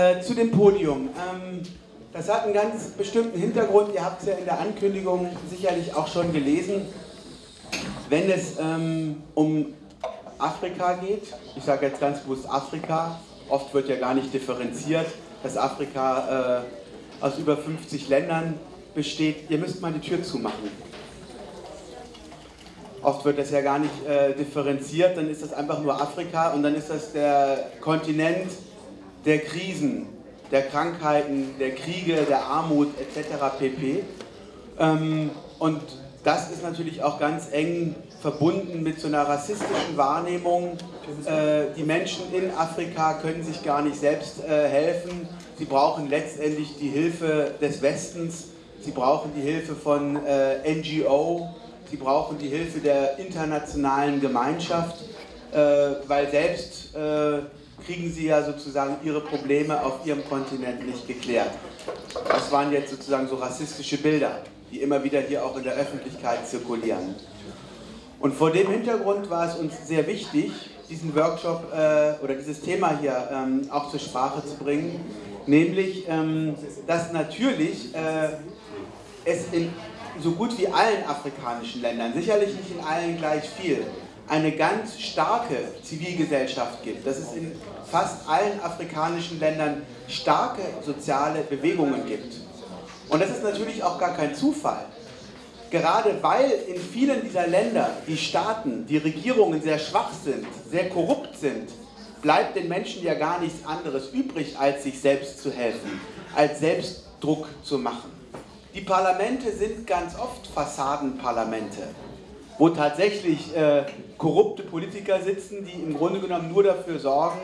Äh, zu dem Podium. Ähm, das hat einen ganz bestimmten Hintergrund. Ihr habt es ja in der Ankündigung sicherlich auch schon gelesen. Wenn es ähm, um Afrika geht, ich sage jetzt ganz bewusst Afrika, oft wird ja gar nicht differenziert, dass Afrika äh, aus über 50 Ländern besteht. Ihr müsst mal die Tür zumachen. Oft wird das ja gar nicht äh, differenziert, dann ist das einfach nur Afrika und dann ist das der Kontinent der Krisen, der Krankheiten, der Kriege, der Armut etc. pp. Ähm, und das ist natürlich auch ganz eng verbunden mit so einer rassistischen Wahrnehmung. Äh, die Menschen in Afrika können sich gar nicht selbst äh, helfen. Sie brauchen letztendlich die Hilfe des Westens. Sie brauchen die Hilfe von äh, NGO. Sie brauchen die Hilfe der internationalen Gemeinschaft, weil selbst kriegen sie ja sozusagen ihre Probleme auf ihrem Kontinent nicht geklärt. Das waren jetzt sozusagen so rassistische Bilder, die immer wieder hier auch in der Öffentlichkeit zirkulieren. Und vor dem Hintergrund war es uns sehr wichtig, diesen Workshop äh, oder dieses Thema hier ähm, auch zur Sprache zu bringen, nämlich, ähm, dass natürlich äh, es in so gut wie allen afrikanischen Ländern, sicherlich nicht in allen gleich viel, eine ganz starke Zivilgesellschaft gibt, dass es in fast allen afrikanischen Ländern starke soziale Bewegungen gibt. Und das ist natürlich auch gar kein Zufall. Gerade weil in vielen dieser Länder die Staaten, die Regierungen sehr schwach sind, sehr korrupt sind, bleibt den Menschen ja gar nichts anderes übrig, als sich selbst zu helfen, als Selbstdruck zu machen. Die Parlamente sind ganz oft Fassadenparlamente wo tatsächlich äh, korrupte Politiker sitzen, die im Grunde genommen nur dafür sorgen,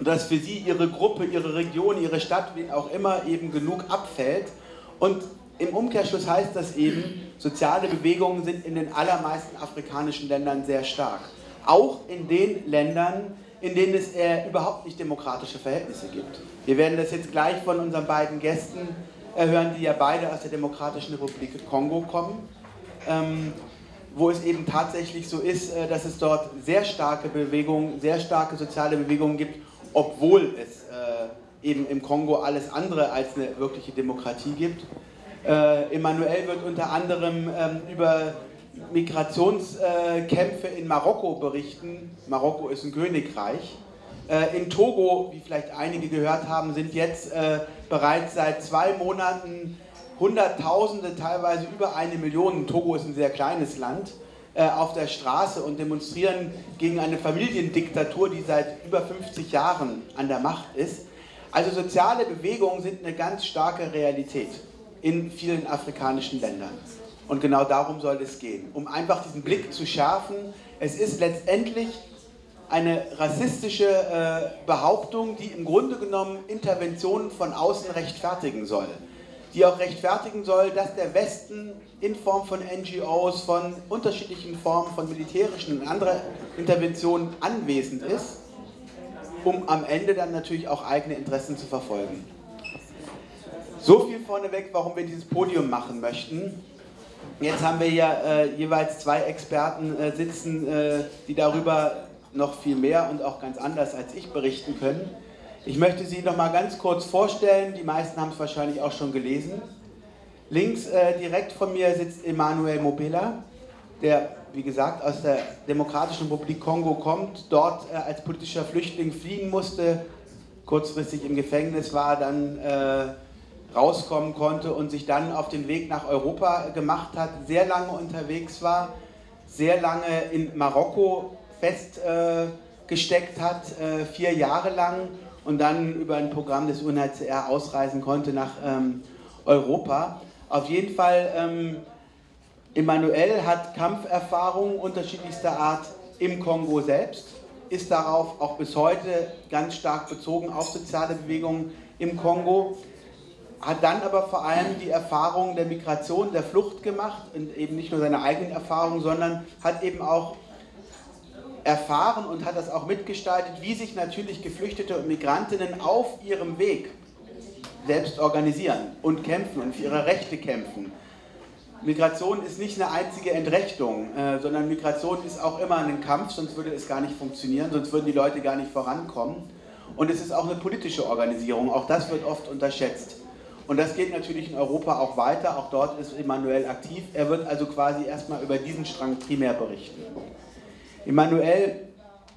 dass für sie ihre Gruppe, ihre Region, ihre Stadt, wen auch immer, eben genug abfällt. Und im Umkehrschluss heißt das eben, soziale Bewegungen sind in den allermeisten afrikanischen Ländern sehr stark. Auch in den Ländern, in denen es äh, überhaupt nicht demokratische Verhältnisse gibt. Wir werden das jetzt gleich von unseren beiden Gästen hören, die ja beide aus der Demokratischen Republik Kongo kommen ähm, wo es eben tatsächlich so ist, äh, dass es dort sehr starke Bewegungen, sehr starke soziale Bewegungen gibt, obwohl es äh, eben im Kongo alles andere als eine wirkliche Demokratie gibt. Äh, Emmanuel wird unter anderem ähm, über Migrationskämpfe in Marokko berichten. Marokko ist ein Königreich. In Togo, wie vielleicht einige gehört haben, sind jetzt bereits seit zwei Monaten Hunderttausende, teilweise über eine Million, Togo ist ein sehr kleines Land, äh, auf der Straße und demonstrieren gegen eine Familiendiktatur, die seit über 50 Jahren an der Macht ist. Also soziale Bewegungen sind eine ganz starke Realität in vielen afrikanischen Ländern. Und genau darum soll es gehen, um einfach diesen Blick zu schärfen. Es ist letztendlich eine rassistische äh, Behauptung, die im Grunde genommen Interventionen von außen rechtfertigen soll die auch rechtfertigen soll, dass der Westen in Form von NGOs, von unterschiedlichen Formen von militärischen und anderen Interventionen anwesend ist, um am Ende dann natürlich auch eigene Interessen zu verfolgen. So viel vorneweg, warum wir dieses Podium machen möchten. Jetzt haben wir ja äh, jeweils zwei Experten äh, sitzen, äh, die darüber noch viel mehr und auch ganz anders als ich berichten können. Ich möchte Sie noch mal ganz kurz vorstellen. Die meisten haben es wahrscheinlich auch schon gelesen. Links äh, direkt von mir sitzt Emmanuel Mobila, der, wie gesagt, aus der Demokratischen Republik Kongo kommt, dort äh, als politischer Flüchtling fliehen musste, kurzfristig im Gefängnis war, dann äh, rauskommen konnte und sich dann auf den Weg nach Europa gemacht hat, sehr lange unterwegs war, sehr lange in Marokko festgesteckt hat, äh, vier Jahre lang und dann über ein Programm des UNHCR ausreisen konnte nach ähm, Europa. Auf jeden Fall, ähm, Emmanuel hat Kampferfahrungen unterschiedlichster Art im Kongo selbst, ist darauf auch bis heute ganz stark bezogen auf soziale Bewegungen im Kongo, hat dann aber vor allem die Erfahrung der Migration, der Flucht gemacht und eben nicht nur seine eigenen Erfahrungen, sondern hat eben auch erfahren und hat das auch mitgestaltet, wie sich natürlich Geflüchtete und Migrantinnen auf ihrem Weg selbst organisieren und kämpfen und für ihre Rechte kämpfen. Migration ist nicht eine einzige Entrechtung, äh, sondern Migration ist auch immer ein Kampf, sonst würde es gar nicht funktionieren, sonst würden die Leute gar nicht vorankommen. Und es ist auch eine politische Organisierung, auch das wird oft unterschätzt. Und das geht natürlich in Europa auch weiter, auch dort ist Emanuel aktiv. Er wird also quasi erstmal über diesen Strang primär berichten. Emanuel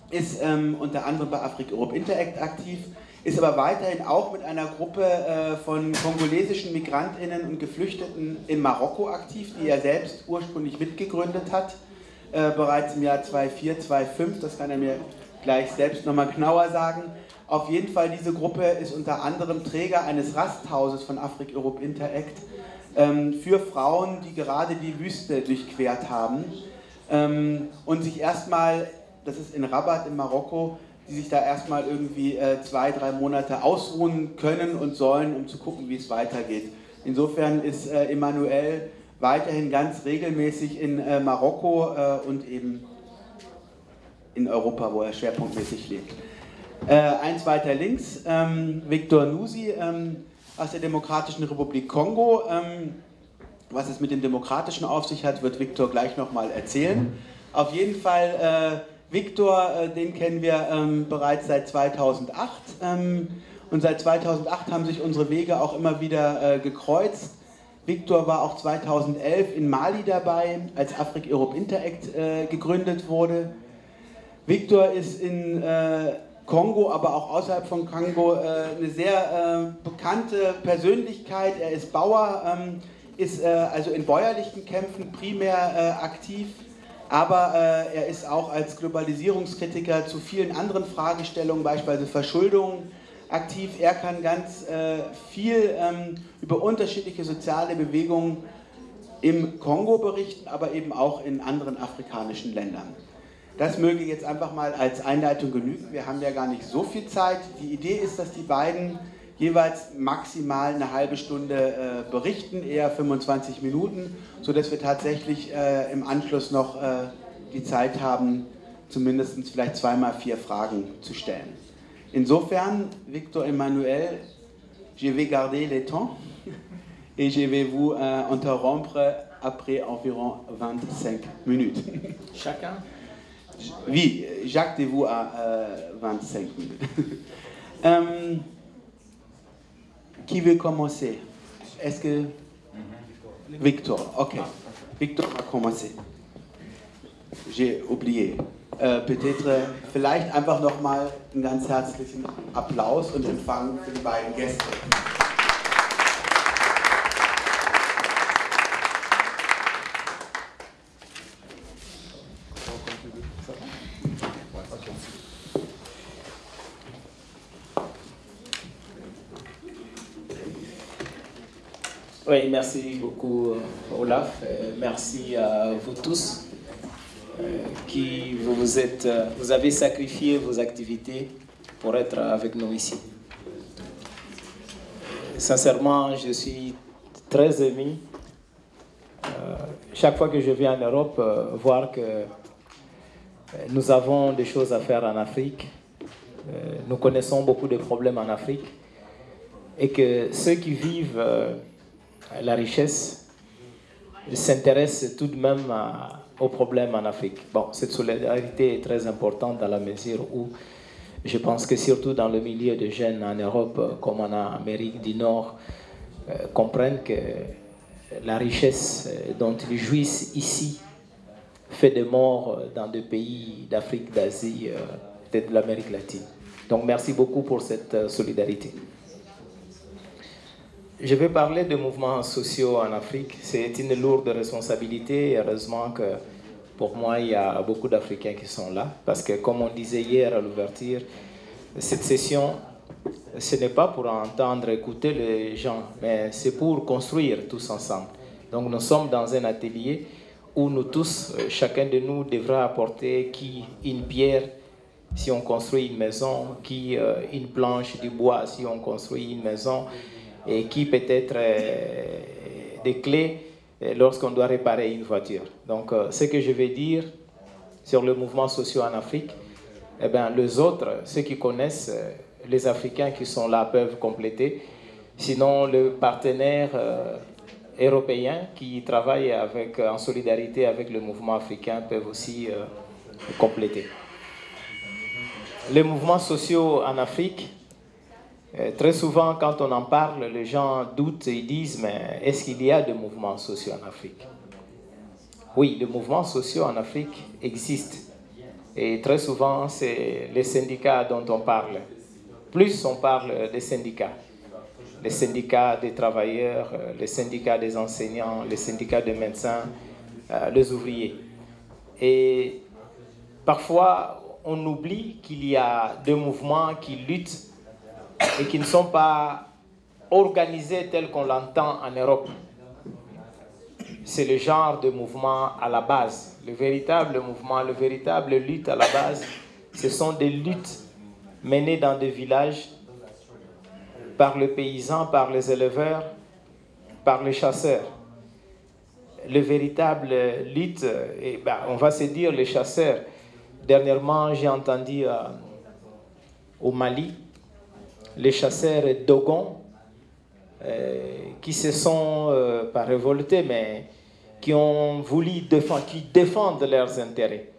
ist ähm, unter anderem bei Afrik Europe Interact aktiv, ist aber weiterhin auch mit einer Gruppe äh, von kongolesischen Migrantinnen und Geflüchteten in Marokko aktiv, die er selbst ursprünglich mitgegründet hat, äh, bereits im Jahr 2004, 2005, das kann er mir gleich selbst nochmal genauer sagen. Auf jeden Fall, diese Gruppe ist unter anderem Träger eines Rasthauses von Afrik Europe Interact ähm, für Frauen, die gerade die Wüste durchquert haben ähm, und sich erstmal, das ist in Rabat in Marokko, die sich da erstmal irgendwie äh, zwei, drei Monate ausruhen können und sollen, um zu gucken, wie es weitergeht. Insofern ist äh, Emmanuel weiterhin ganz regelmäßig in äh, Marokko äh, und eben in Europa, wo er schwerpunktmäßig lebt. Äh, eins weiter links, ähm, Viktor Nusi ähm, aus der Demokratischen Republik Kongo. Ähm, was es mit dem Demokratischen auf sich hat, wird Viktor gleich nochmal erzählen. Auf jeden Fall, äh, Viktor, äh, den kennen wir ähm, bereits seit 2008. Ähm, und seit 2008 haben sich unsere Wege auch immer wieder äh, gekreuzt. Viktor war auch 2011 in Mali dabei, als Afrik Europe Interact äh, gegründet wurde. Viktor ist in äh, Kongo, aber auch außerhalb von Kongo äh, eine sehr äh, bekannte Persönlichkeit. Er ist Bauer, ähm, ist äh, also in bäuerlichen Kämpfen primär äh, aktiv, aber äh, er ist auch als Globalisierungskritiker zu vielen anderen Fragestellungen, beispielsweise Verschuldung, aktiv. Er kann ganz äh, viel ähm, über unterschiedliche soziale Bewegungen im Kongo berichten, aber eben auch in anderen afrikanischen Ländern. Das möge jetzt einfach mal als Einleitung genügen. Wir haben ja gar nicht so viel Zeit. Die Idee ist, dass die beiden jeweils maximal eine halbe Stunde äh, berichten, eher 25 Minuten, sodass wir tatsächlich äh, im Anschluss noch äh, die Zeit haben, zumindest vielleicht zweimal vier Fragen zu stellen. Insofern, Victor Emmanuel, je vais garder le temps et je vais vous euh, interrompre après environ 25 minutes. Chacun Oui, Jacques vous à euh, 25 minutes. euh, qui veut commencer Est-ce que... Victor, ok. Victor va commencer. J'ai oublié. Äh, Peut-être, vielleicht einfach nochmal einen ganz herzlichen Applaus und Empfang für die beiden Gäste. Oui, merci beaucoup Olaf. Merci à vous tous euh, qui vous, êtes, vous avez sacrifié vos activités pour être avec nous ici. Sincèrement, je suis très ému euh, chaque fois que je viens en Europe, euh, voir que nous avons des choses à faire en Afrique. Nous connaissons beaucoup de problèmes en Afrique et que ceux qui vivent la richesse s'intéresse tout de même aux problèmes en Afrique. Bon, cette solidarité est très importante dans la mesure où je pense que surtout dans le milieu de jeunes en Europe comme en Amérique du Nord, euh, comprennent que la richesse dont ils jouissent ici fait des morts dans des pays d'Afrique, d'Asie, euh, peut-être de l'Amérique latine. Donc merci beaucoup pour cette solidarité. Je vais parler de mouvements sociaux en Afrique. C'est une lourde responsabilité. Heureusement que pour moi, il y a beaucoup d'Africains qui sont là. Parce que comme on disait hier à l'ouverture, cette session, ce n'est pas pour entendre, écouter les gens, mais c'est pour construire tous ensemble. Donc nous sommes dans un atelier où nous tous, chacun de nous devra apporter qui une pierre si on construit une maison, qui une planche du bois si on construit une maison, et qui peut être euh, des clés lorsqu'on doit réparer une voiture. Donc, ce que je vais dire sur le mouvement social en Afrique, eh bien, les autres, ceux qui connaissent, les Africains qui sont là peuvent compléter. Sinon, les partenaires euh, européens qui travaillent avec, en solidarité avec le mouvement africain peuvent aussi euh, compléter. Les mouvements sociaux en Afrique, euh, très souvent quand on en parle, les gens doutent et disent, mais est-ce qu'il y a des mouvements sociaux en Afrique? Oui, les mouvements sociaux en Afrique existent. Et très souvent, c'est les syndicats dont on parle. Plus on parle des syndicats. Les syndicats des travailleurs, euh, les syndicats des enseignants, les syndicats des médecins, euh, les ouvriers. Et parfois, on oublie qu'il y a des mouvements qui luttent et qui ne sont pas organisés tels qu'on l'entend en Europe. C'est le genre de mouvement à la base. Le véritable mouvement, le véritable lutte à la base, ce sont des luttes menées dans des villages par les paysans, par les éleveurs, par les chasseurs. Le véritable lutte, et ben, on va se dire les chasseurs. Dernièrement, j'ai entendu euh, au Mali, les chasseurs Dogon, euh, qui se sont euh, pas révoltés, mais qui ont voulu défendre, qui défendent leurs intérêts.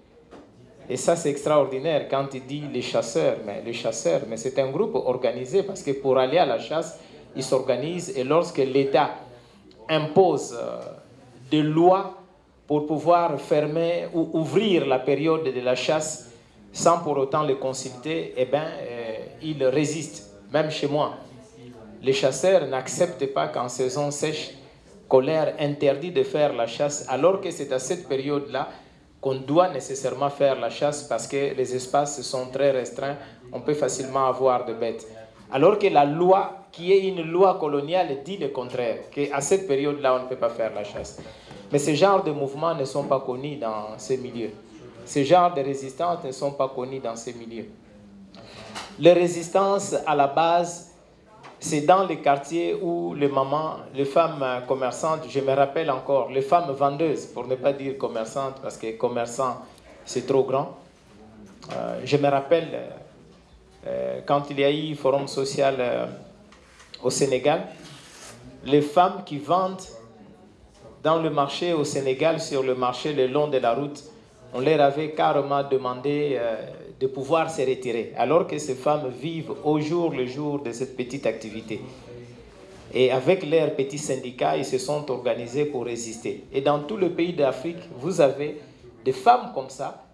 Et ça, c'est extraordinaire quand il dit les chasseurs. Mais les chasseurs, mais c'est un groupe organisé parce que pour aller à la chasse, ils s'organisent et lorsque l'État impose euh, des lois pour pouvoir fermer ou ouvrir la période de la chasse sans pour autant les consulter, eh bien, ils résistent même chez moi. Les chasseurs n'acceptent pas qu'en saison sèche, colère interdit de faire la chasse, alors que c'est à cette période-là qu'on doit nécessairement faire la chasse parce que les espaces sont très restreints, on peut facilement avoir de bêtes. Alors que la loi, qui est une loi coloniale, dit le contraire, qu'à cette période-là, on ne peut pas faire la chasse. Mais ce genre de mouvements ne sont pas connus dans ces milieux. Ce genre de résistances ne sont pas connus dans ces milieux. Les résistances, à la base, c'est dans les quartiers où les mamans, les femmes commerçantes, je me rappelle encore, les femmes vendeuses, pour ne pas dire commerçantes, parce que commerçant, c'est trop grand. Euh, je me rappelle euh, quand il y a eu forum social euh, au Sénégal, les femmes qui vendent dans le marché au Sénégal, sur le marché le long de la route, on leur avait carrément demandé de pouvoir se retirer, alors que ces femmes vivent au jour le jour de cette petite activité. Et avec leurs petits syndicats, ils se sont organisés pour résister. Et dans tout le pays d'Afrique, vous avez des femmes comme ça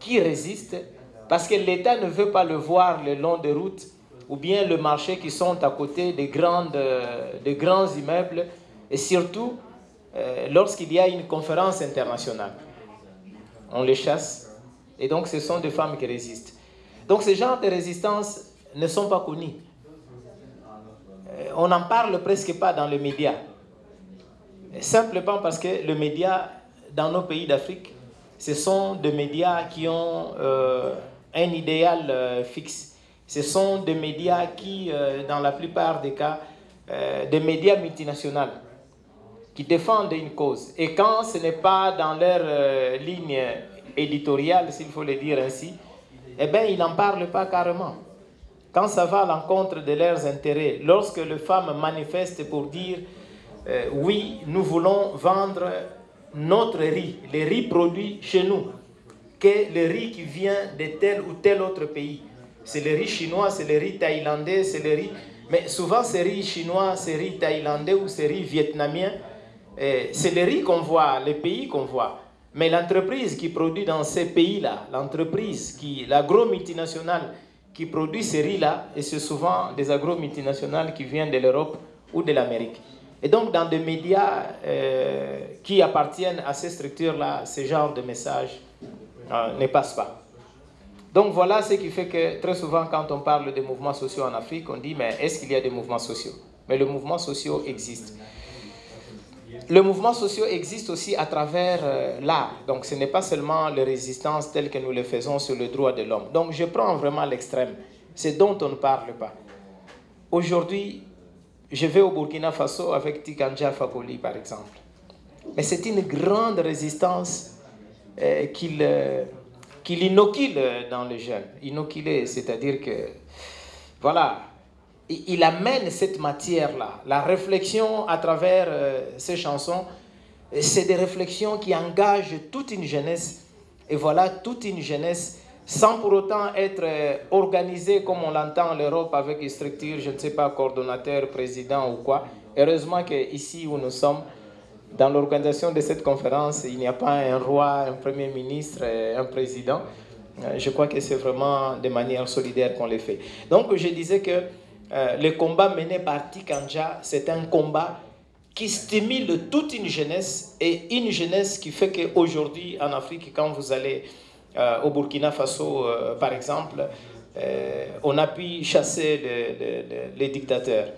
qui résistent parce que l'État ne veut pas le voir le long des routes ou bien le marché qui sont à côté des, grandes, des grands immeubles et surtout euh, lorsqu'il y a une conférence internationale. On les chasse et donc, ce sont des femmes qui résistent. Donc, ces genres de résistance ne sont pas connus. Euh, on n'en parle presque pas dans les médias. Simplement parce que les médias, dans nos pays d'Afrique, ce sont des médias qui ont euh, un idéal euh, fixe. Ce sont des médias qui, dans la plupart des cas, des médias multinationaux qui défendent une cause. Et quand ce n'est pas dans leur ligne éditorial, s'il faut le dire ainsi, eh bien, ils n'en parlent pas carrément. Quand ça va à l'encontre de leurs intérêts, lorsque les femmes manifestent pour dire euh, oui, nous voulons vendre notre riz, les riz produits chez nous, que le riz qui vient de tel ou tel autre pays. C'est le riz chinois, c'est le riz thaïlandais, c'est le riz. Mais souvent, c'est riz chinois, c'est riz thaïlandais ou c'est riz vietnamien. C'est le riz qu'on voit, les pays qu'on voit. Mais l'entreprise qui produit dans ces pays-là, l'entreprise l'agro-multinationale qui produit ces riz-là, et c'est souvent des agro-multinationales qui viennent de l'Europe ou de l'Amérique. Et donc, dans des médias euh, qui appartiennent à ces structures-là, ce genre de message euh, ne passe pas. Donc, voilà ce qui fait que très souvent, quand on parle des mouvements sociaux en Afrique, on dit, mais est-ce qu'il y a des mouvements sociaux? Mais les mouvements sociaux existent. Le mouvement social existe aussi à travers euh, l'art. Donc ce n'est pas seulement les résistances telles que nous les faisons sur le droit de l'homme. Donc je prends vraiment l'extrême. C'est dont on ne parle pas. Aujourd'hui, je vais au Burkina Faso avec Tikanja Fakoli, par exemple. Mais c'est une grande résistance euh, qu'il euh, inocule dans les jeunes. Inoculé, c'est-à-dire que, voilà, il amène cette matière-là. La réflexion à travers euh, ces chansons, c'est des réflexions qui engagent toute une jeunesse. Et voilà toute une jeunesse sans pour autant être organisé comme on l'entend en Europe avec une structure, je ne sais pas, coordonnateur, président ou quoi. Heureusement qu'ici où nous sommes, dans l'organisation de cette conférence, il n'y a pas un roi, un premier ministre, un président. Euh, je crois que c'est vraiment de manière solidaire qu'on les fait. Donc je disais que euh, le combat mené par Tikanja, c'est un combat qui stimule toute une jeunesse et une jeunesse qui fait qu'aujourd'hui en Afrique, quand vous allez euh, au Burkina Faso, par exemple, on a pu chasser les dictateurs.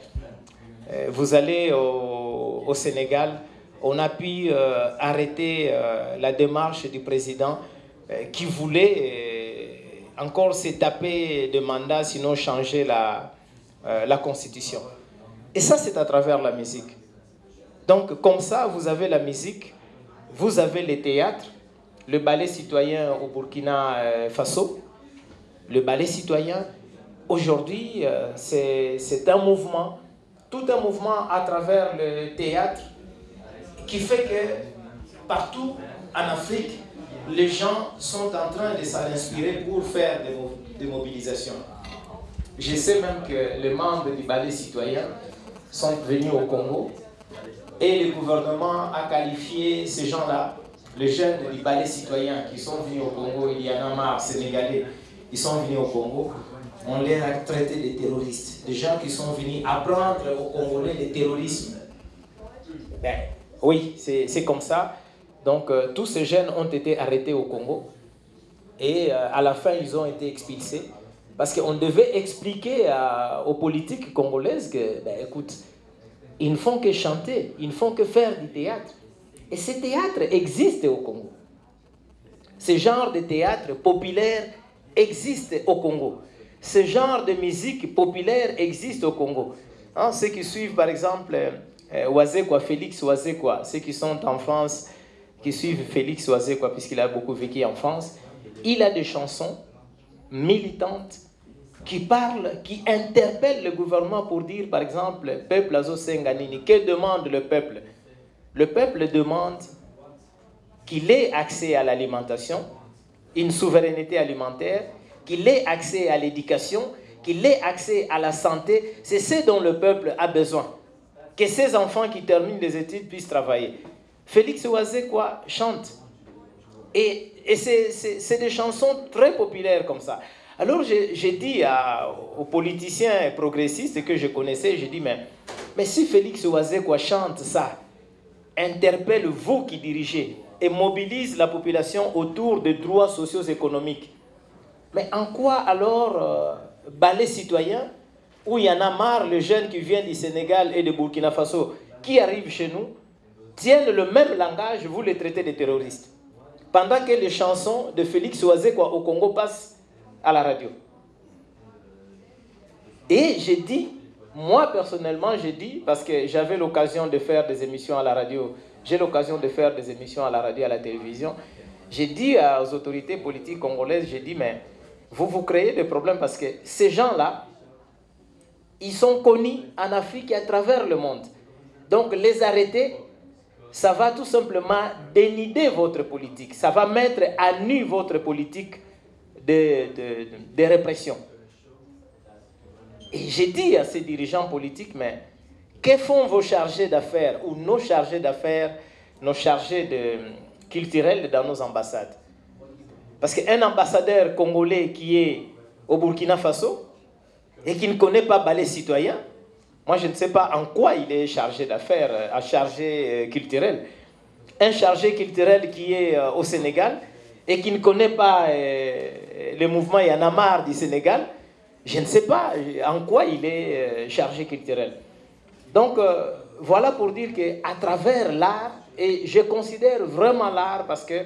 vous allez au, au, Sénégal, on a pu arrêter la démarche du président qui voulait encore se taper de mandat, sinon changer la, euh, la constitution. Et ça, c'est à travers la musique. Donc, comme ça, vous avez la musique, vous avez les théâtres, le ballet citoyen au Burkina euh, Faso, le ballet citoyen. Aujourd'hui, euh, c'est un mouvement, tout un mouvement à travers le théâtre qui fait que partout en Afrique, les gens sont en train de s'en inspirer pour faire des, mobilisations. Je sais même que les membres du ballet citoyen sont venus au Congo et le gouvernement a qualifié ces gens-là, les jeunes du ballet citoyen qui sont venus au Congo, il y en a marre, sénégalais, ils sont venus au Congo, on les a traités de terroristes, des gens qui sont venus apprendre aux Congolais le terrorisme. Ben, oui, c'est comme ça. Donc euh, tous ces jeunes ont été arrêtés au Congo et euh, à la fin ils ont été expulsés parce qu'on devait expliquer aux politiques congolaises que, ben, écoute, ils ne font que chanter, ils ne font que faire du théâtre. Et ce théâtre existe au Congo. Ce genre de théâtre populaire existe au Congo. Ce genre de musique populaire existe au Congo. Hein, ceux qui suivent par exemple euh, Félix Oazekwa, ceux qui sont en France, qui suivent Félix quoi, puisqu'il a beaucoup vécu en France, il a des chansons militantes qui parlent, qui interpellent le gouvernement pour dire, par exemple, peuple Azo Senganini, que demande le peuple? Le peuple demande qu'il ait accès à l'alimentation, une souveraineté alimentaire, qu'il ait accès à l'éducation, qu'il ait accès à la santé. C'est ce dont le peuple a besoin. Que ces enfants qui terminent les études puissent travailler. Félix quoi chante. Et, et c'est des chansons très populaires comme ça. Alors j'ai dit aux politiciens progressistes que je connaissais, j'ai dit, mais, mais si Félix quoi chante ça, interpelle vous qui dirigez et mobilise la population autour des droits sociaux économiques, mais en quoi alors euh, ballet citoyen, où il y en a marre, les jeunes qui viennent du Sénégal et de Burkina Faso, qui arrivent chez nous, tiennent le même langage, vous les traitez de terroristes. Pendant que les chansons de Félix quoi au Congo passent à la radio. Et j'ai dit, moi personnellement, j'ai dit, parce que j'avais l'occasion de faire des émissions à la radio, j'ai l'occasion de faire des émissions à la radio, à la télévision, j'ai dit aux autorités politiques congolaises, j'ai dit, mais vous vous créez des problèmes parce que ces gens-là, ils sont connus en Afrique et à travers le monde. Donc les arrêter, ça va tout simplement dénider votre politique. Ça va mettre à nu votre politique de, de, répression. Et j'ai dit à ces dirigeants politiques, mais que font vos chargés d'affaires ou nos chargés d'affaires, nos chargés de, culturels dans nos ambassades? Parce qu'un ambassadeur congolais qui est au Burkina Faso et qui ne connaît pas ballet citoyen, moi, je ne sais pas en quoi il est chargé d'affaires, euh, un chargé euh, culturel. Un chargé culturel qui est euh, au Sénégal et qui ne connaît pas le mouvement Yanamar du Sénégal, je ne sais pas en quoi il est chargé culturel. Donc, voilà pour dire qu'à travers l'art, et je considère vraiment l'art parce que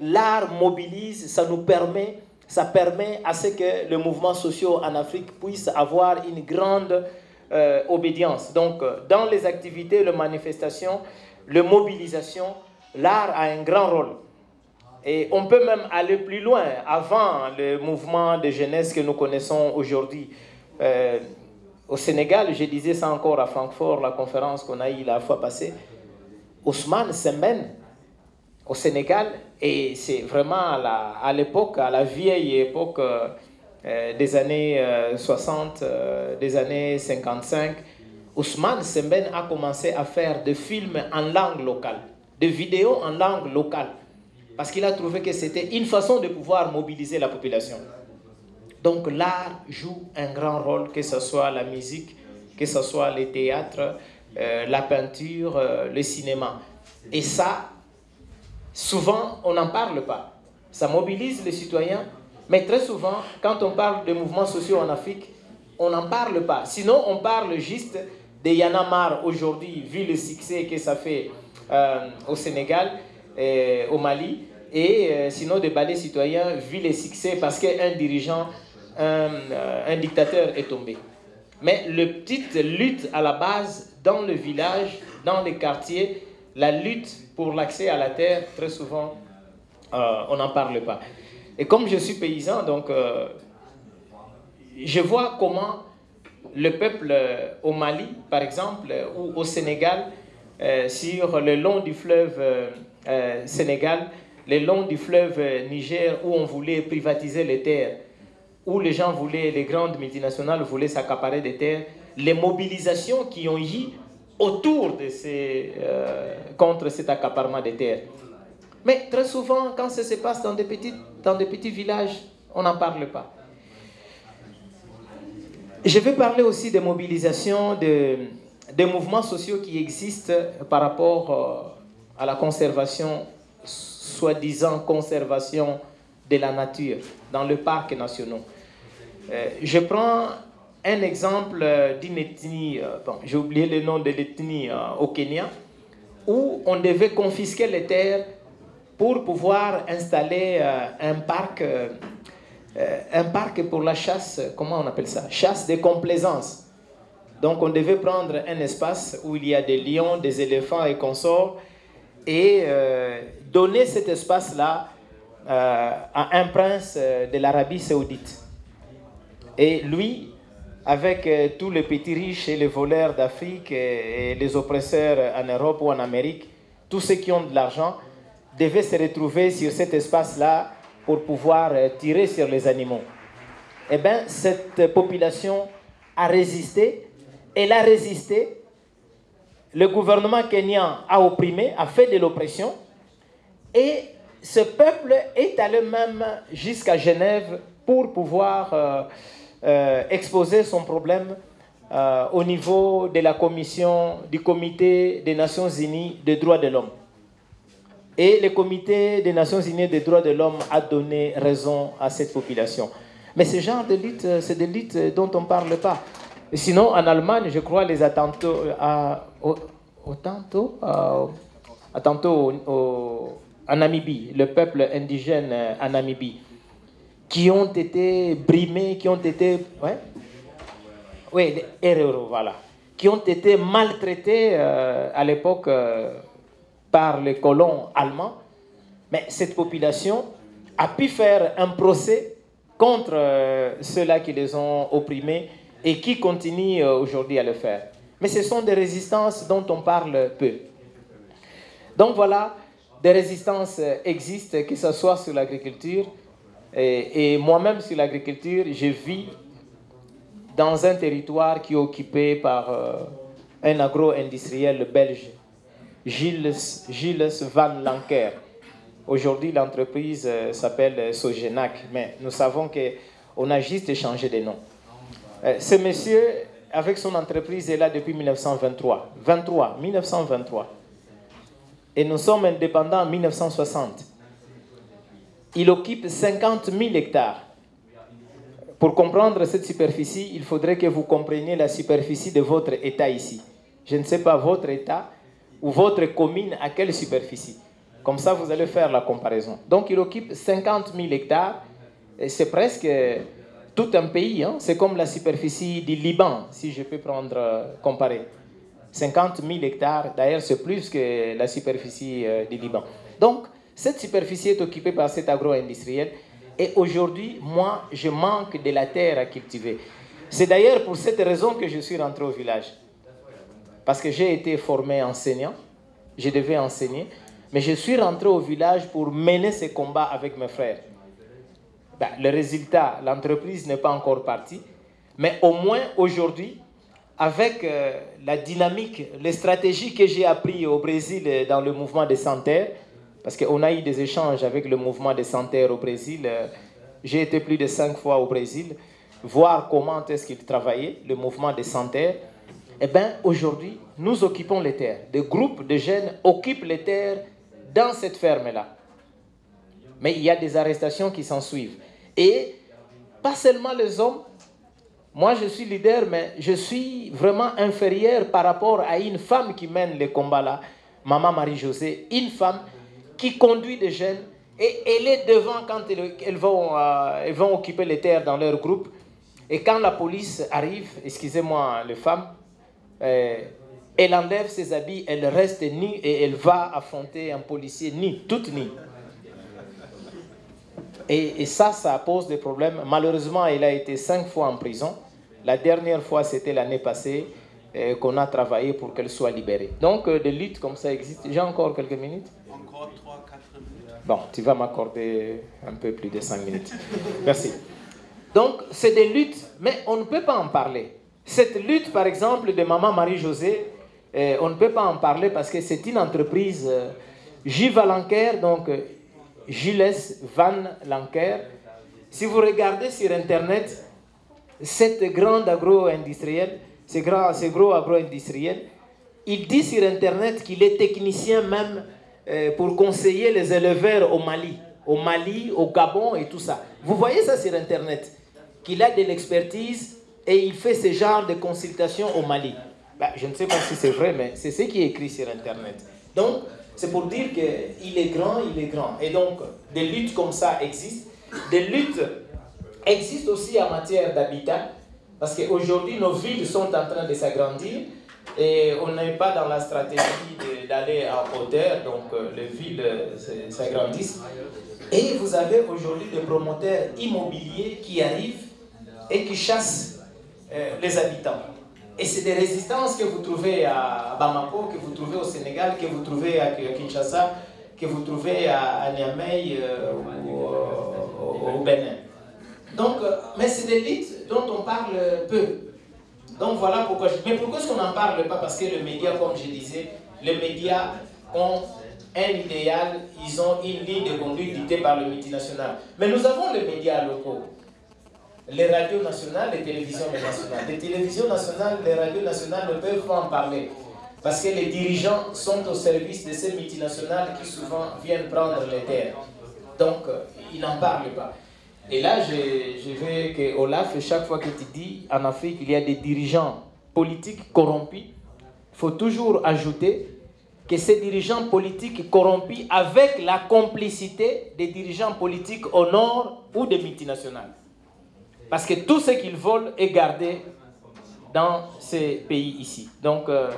l'art mobilise, ça nous permet, ça permet à ce que le mouvement social en Afrique puisse avoir une grande euh, obédience. Donc, euh, dans les activités, les manifestations, les mobilisations, l'art a un grand rôle. Et on peut même aller plus loin, avant le mouvement de jeunesse que nous connaissons aujourd'hui. Euh, au Sénégal, je disais ça encore à Francfort, la conférence qu'on a eue la fois passée, Ousmane Semben, au Sénégal, et c'est vraiment à l'époque, à, la vieille époque des années 60, des années 55, Ousmane Semben a commencé à faire des films en langue locale, des vidéos en langue locale, parce qu'il a trouvé que c'était une façon de pouvoir mobiliser la population. Donc l'art joue un grand rôle, que ce soit la musique, que ce soit le théâtre, euh, la peinture, euh, le cinéma. Et ça, souvent, on n'en parle pas. Ça mobilise les citoyens, mais très souvent, quand on parle de mouvements sociaux en Afrique, on n'en parle pas. Sinon, on parle juste de Yanamar aujourd'hui, vu le succès que ça fait euh, au Sénégal, et au Mali, et euh, sinon des balais citoyens, vu le succès, parce qu'un dirigeant, un, euh, un, dictateur est tombé. Mais le petite lutte à la base, dans le village, dans les quartiers, la lutte pour l'accès à la terre, très souvent, on n'en parle pas. Et comme je suis paysan, donc je vois comment le peuple euh, au Mali, par exemple, euh, ou au Sénégal, euh, sur le long du fleuve Sénégal, le long du fleuve Niger, où on voulait privatiser les terres, où les gens voulaient, les grandes multinationales voulaient s'accaparer des terres, les mobilisations qui ont eu autour de ces, contre cet accaparement des terres. Mais très souvent, quand ça se passe dans des petits, dans des petits villages, on n'en parle pas. Je vais parler aussi des mobilisations, de, des mouvements sociaux qui existent par rapport euh, à la conservation, soi-disant conservation de la nature dans le parc national. Euh, je prends un exemple d'une ethnie, euh, j'ai oublié le nom de l'ethnie au Kenya, où on devait confisquer les terres pour pouvoir installer un parc euh, un parc pour la chasse, comment on appelle ça? Chasse de complaisance. Donc on devait prendre un espace où il y a des lions, des éléphants et consorts et euh, donner cet espace-là euh, à un prince de l'Arabie saoudite. Et lui, avec tous les petits riches et les voleurs d'Afrique et les oppresseurs en Europe ou en Amérique, tous ceux qui ont de l'argent, devaient se retrouver sur cet espace-là pour pouvoir euh, tirer sur les animaux. Eh bien, cette population a résisté. Elle a résisté. Le gouvernement kenyan a opprimé, a fait de l'oppression. Et ce peuple est allé même jusqu'à Genève pour pouvoir euh, euh, exposer son problème au niveau de la commission du comité des Nations Unies des droits de l'homme. Et le comité des Nations Unies des droits de l'homme a donné raison à cette population. Mais ce genre de lutte, euh, c'est des luttes dont on ne parle pas. Sinon, en Allemagne, je crois, les attentats, euh, à, au, à, tantôt en Namibie, le peuple indigène euh, en Namibie, qui ont été brimés, qui ont été. Ouais, oui, les voilà. Qui ont été maltraités à l'époque par les colons allemands, mais cette population a pu faire un procès contre euh, ceux-là qui les ont opprimés et qui continuent euh, aujourd'hui à le faire. Mais ce sont des résistances dont on parle peu. Donc voilà, des résistances existent, que ce soit sur l'agriculture. Et, moi-même, sur l'agriculture, je vis dans un territoire qui est occupé par euh, un agro-industriel belge Gilles, Van Lanker. Aujourd'hui, l'entreprise euh, s'appelle Sogenac, mais nous savons qu'on a juste changé de nom. Euh, ce monsieur, avec son entreprise, est là depuis 1923. 23, 1923. Et nous sommes indépendants en 1960. Il occupe 50 000 hectares. Pour comprendre cette superficie, il faudrait que vous compreniez la superficie de votre État ici. Je ne sais pas votre État, ou votre commune à quelle superficie. Comme ça, vous allez faire la comparaison. Donc, il occupe 50 000 hectares. C'est presque tout un pays. Hein. C'est comme la superficie du Liban, si je peux prendre, euh, comparer. 50 000 hectares. D'ailleurs, c'est plus que la superficie euh, du Liban. Donc, cette superficie est occupée par cet agro-industriel. Et aujourd'hui, moi, je manque de la terre à cultiver. C'est d'ailleurs pour cette raison que je suis rentré au village parce que j'ai été formé enseignant, je devais enseigner, Mais je suis rentré au village pour mener ces combats avec mes frères. Ben, le résultat, l'entreprise n'est pas encore partie, mais au moins aujourd'hui, avec euh, la dynamique, les stratégies que j'ai apprises au Brésil euh, dans le mouvement des santerres, parce qu'on a eu des échanges avec le mouvement des santerres au Brésil. Euh, j'ai été plus de cinq fois au Brésil, voir comment est-ce qu'ils travaillaient, le mouvement des santerres. Eh bien, aujourd'hui, nous occupons les terres. Des groupes de jeunes occupent les terres dans cette ferme-là. Mais il y a des arrestations qui s'en suivent. Et pas seulement les hommes. Moi, je suis leader, mais je suis vraiment inférieur par rapport à une femme qui mène les combats-là, Maman Marie-Josée, une femme qui conduit des jeunes et elle est devant quand elles, vont, euh, vont occuper les terres dans leur groupe. Et quand la police arrive, excusez-moi les femmes, euh, elle enlève ses habits, elle reste nue et elle va affronter un policier nu, toute nue. Et, ça, ça pose des problèmes. Malheureusement, elle a été cinq fois en prison. La dernière fois, c'était l'année passée euh, qu'on a travaillé pour qu'elle soit libérée. Donc, euh, des luttes comme ça existent. J'ai encore quelques minutes Encore 3-4 minutes. Bon, tu vas m'accorder un peu plus de 5 minutes. Merci. Donc, c'est des luttes, mais on ne peut pas en parler. Cette lutte, par exemple, de Maman Marie-Josée, euh, on ne peut pas en parler parce que c'est une entreprise J. Lanker, donc Gilles Van Lanker. Si vous regardez sur Internet, cette grande agro-industrielle, ce gros agro-industriel, il dit sur Internet qu'il est technicien même euh, pour conseiller les éleveurs au Mali, au Mali, au Gabon et tout ça. Vous voyez ça sur Internet, qu'il a de l'expertise et il fait ce genre de consultation au Mali. Ben, je ne sais pas si c'est vrai, mais c'est ce qui est écrit sur Internet. Donc, c'est pour dire qu'il est grand, il est grand. Et donc, des luttes comme ça existent. Des luttes existent aussi en matière d'habitat, parce qu'aujourd'hui, nos villes sont en train de s'agrandir et on n'est pas dans la stratégie d'aller en hauteur, donc euh, les villes euh, s'agrandissent. Et vous avez aujourd'hui des promoteurs immobiliers qui arrivent et qui chassent euh, les habitants. Et c'est des résistances que vous trouvez à Bamako, que vous trouvez au Sénégal, que vous trouvez à Kinshasa, que vous trouvez à, Niamey euh, ou au, Bénin. Donc, euh, mais c'est des luttes dont on parle peu. Donc voilà pourquoi je... Mais pourquoi est-ce qu'on n'en parle pas? Parce que les médias, comme je disais, les médias ont un idéal, ils ont une ligne de conduite dictée par le multinational. Mais nous avons les médias locaux les radios nationales, les télévisions nationales. Les télévisions nationales, les radios nationales ne peuvent pas en parler. Parce que les dirigeants sont au service de ces multinationales qui souvent viennent prendre les terres. Donc, euh, ils n'en parlent pas. Et là, je, veux que Olaf, chaque fois que tu dis en Afrique, il y a des dirigeants politiques corrompus, il faut toujours ajouter que ces dirigeants politiques corrompus avec la complicité des dirigeants politiques au nord ou des multinationales. Parce que tout ce qu'ils veulent est gardé dans ces pays ici. Donc, euh,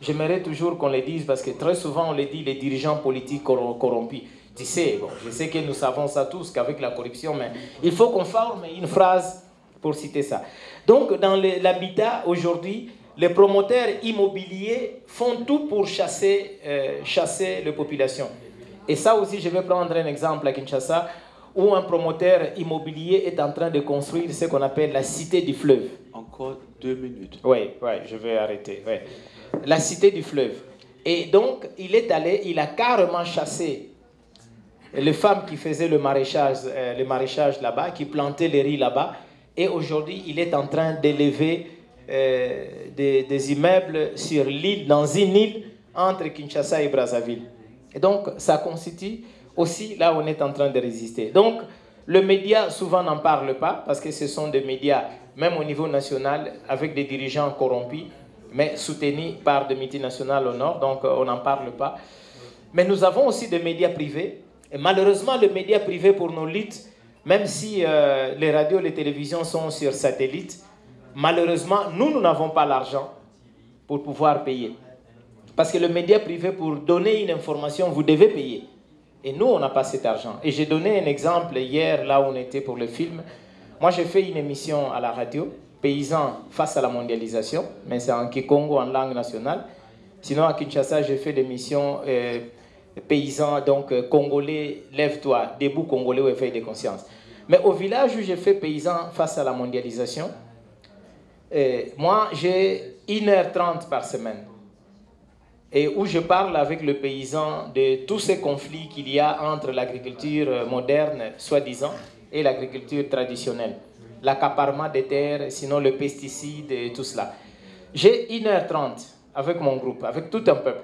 j'aimerais toujours qu'on le dise parce que très souvent on le dit les dirigeants politiques corrompus. Tu sais, bon, je sais que nous savons ça tous qu'avec la corruption, mais il faut qu'on forme une phrase pour citer ça. Donc, dans l'habitat aujourd'hui, les promoteurs immobiliers font tout pour chasser, euh, chasser les populations. Et ça aussi, je vais prendre un exemple à Kinshasa où un promoteur immobilier est en train de construire ce qu'on appelle la cité du fleuve. Encore deux minutes. Oui, oui, je vais arrêter. La cité du fleuve. Et donc, il est allé, il a carrément chassé les femmes qui faisaient le maraîchage, euh, le maraîchage là-bas, qui plantaient les riz là-bas. Et aujourd'hui, il est en train d'élever euh, des, des, immeubles sur l'île, dans une île entre Kinshasa et Brazzaville. Et donc, ça constitue aussi là on est en train de résister. Donc, le média souvent n'en parle pas parce que ce sont des médias, même au niveau national, avec des dirigeants corrompus, mais soutenus par des multinationales au nord, donc euh, on n'en parle pas. Mais nous avons aussi des médias privés. Et malheureusement, les médias privés pour nos luttes, même si euh, les radios, les télévisions sont sur satellite, malheureusement, nous, nous n'avons pas l'argent pour pouvoir payer. Parce que le média privé, pour donner une information, vous devez payer. Et nous, on n'a pas cet argent. Et j'ai donné un exemple hier, là où on était pour le film. Moi, j'ai fait une émission à la radio, Paysans face à la mondialisation, mais c'est en Kikongo, en langue nationale. Sinon, à Kinshasa, j'ai fait l'émission euh, paysans, donc euh, congolais, lève-toi, debout congolais au éveil de conscience. Mais au village où j'ai fait paysan face à la mondialisation, euh, moi j'ai 1h30 par semaine. Et où je parle avec le paysan de tous ces conflits qu'il y a entre l'agriculture moderne, soi-disant, et l'agriculture traditionnelle. L'accaparement des terres, sinon le pesticide et tout cela. J'ai 1h30 avec mon groupe, avec tout un peuple.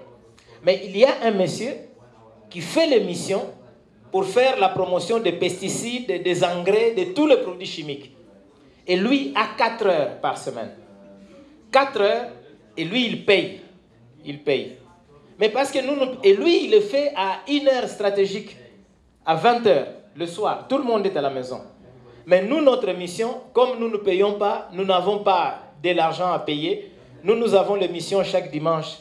Mais il y a un monsieur qui fait l'émission pour faire la promotion des pesticides, des engrais, de tous les produits chimiques. Et lui a 4 heures par semaine. 4 heures, et lui, il paye. Il paye. Mais parce que nous, et lui, il le fait à une heure stratégique, à 20 heures, le soir. Tout le monde est à la maison. Mais nous, notre mission, comme nous ne payons pas, nous n'avons pas de l'argent à payer, nous, nous avons l'émission chaque dimanche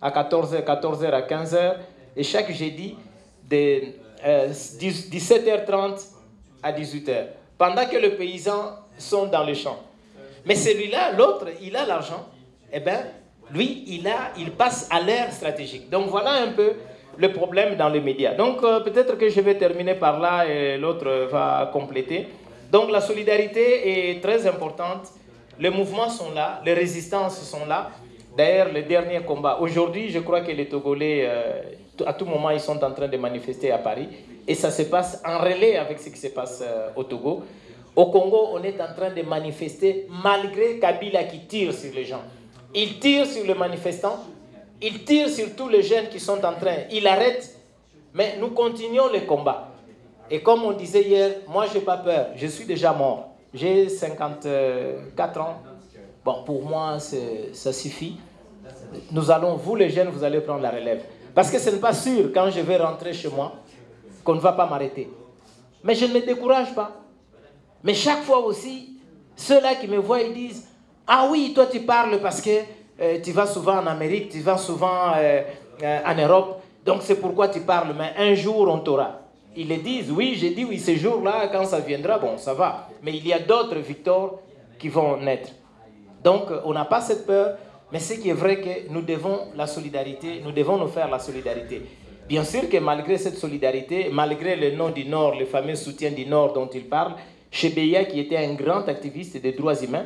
à 14h, 14h à 15h, et chaque jeudi de 17h30 euh, à 18h, pendant que les paysans sont dans les champs. Mais celui-là, l'autre, il a l'argent, eh bien, lui, il, a, il passe à l'ère stratégique. Donc voilà un peu le problème dans les médias. Donc euh, peut-être que je vais terminer par là et l'autre va compléter. Donc la solidarité est très importante. Les mouvements sont là, les résistances sont là. D'ailleurs, le dernier combat, aujourd'hui, je crois que les Togolais, euh, à tout moment, ils sont en train de manifester à Paris. Et ça se passe en relais avec ce qui se passe euh, au Togo. Au Congo, on est en train de manifester malgré Kabila qui tire sur les gens. Il tire sur les manifestants, il tire sur tous les jeunes qui sont en train, il arrête, mais nous continuons le combat. Et comme on disait hier, moi je n'ai pas peur, je suis déjà mort. J'ai 54 ans. Bon, pour moi, ça suffit. Nous allons, vous les jeunes, vous allez prendre la relève. Parce que ce n'est pas sûr, quand je vais rentrer chez moi, qu'on ne va pas m'arrêter. Mais je ne me décourage pas. Mais chaque fois aussi, ceux-là qui me voient, ils disent, ah oui, toi tu parles parce que euh, tu vas souvent en Amérique, tu vas souvent euh, euh, en Europe, donc c'est pourquoi tu parles, mais un jour on t'aura. Ils le disent, oui, j'ai dit oui, ce jour-là, quand ça viendra, bon, ça va. Mais il y a d'autres victoires qui vont naître. Donc on n'a pas cette peur, mais ce qui est vrai que nous devons la solidarité, nous devons nous faire la solidarité. Bien sûr que malgré cette solidarité, malgré le nom du Nord, le fameux soutien du Nord dont il parle, Chebeya, qui était un grand activiste des droits humains,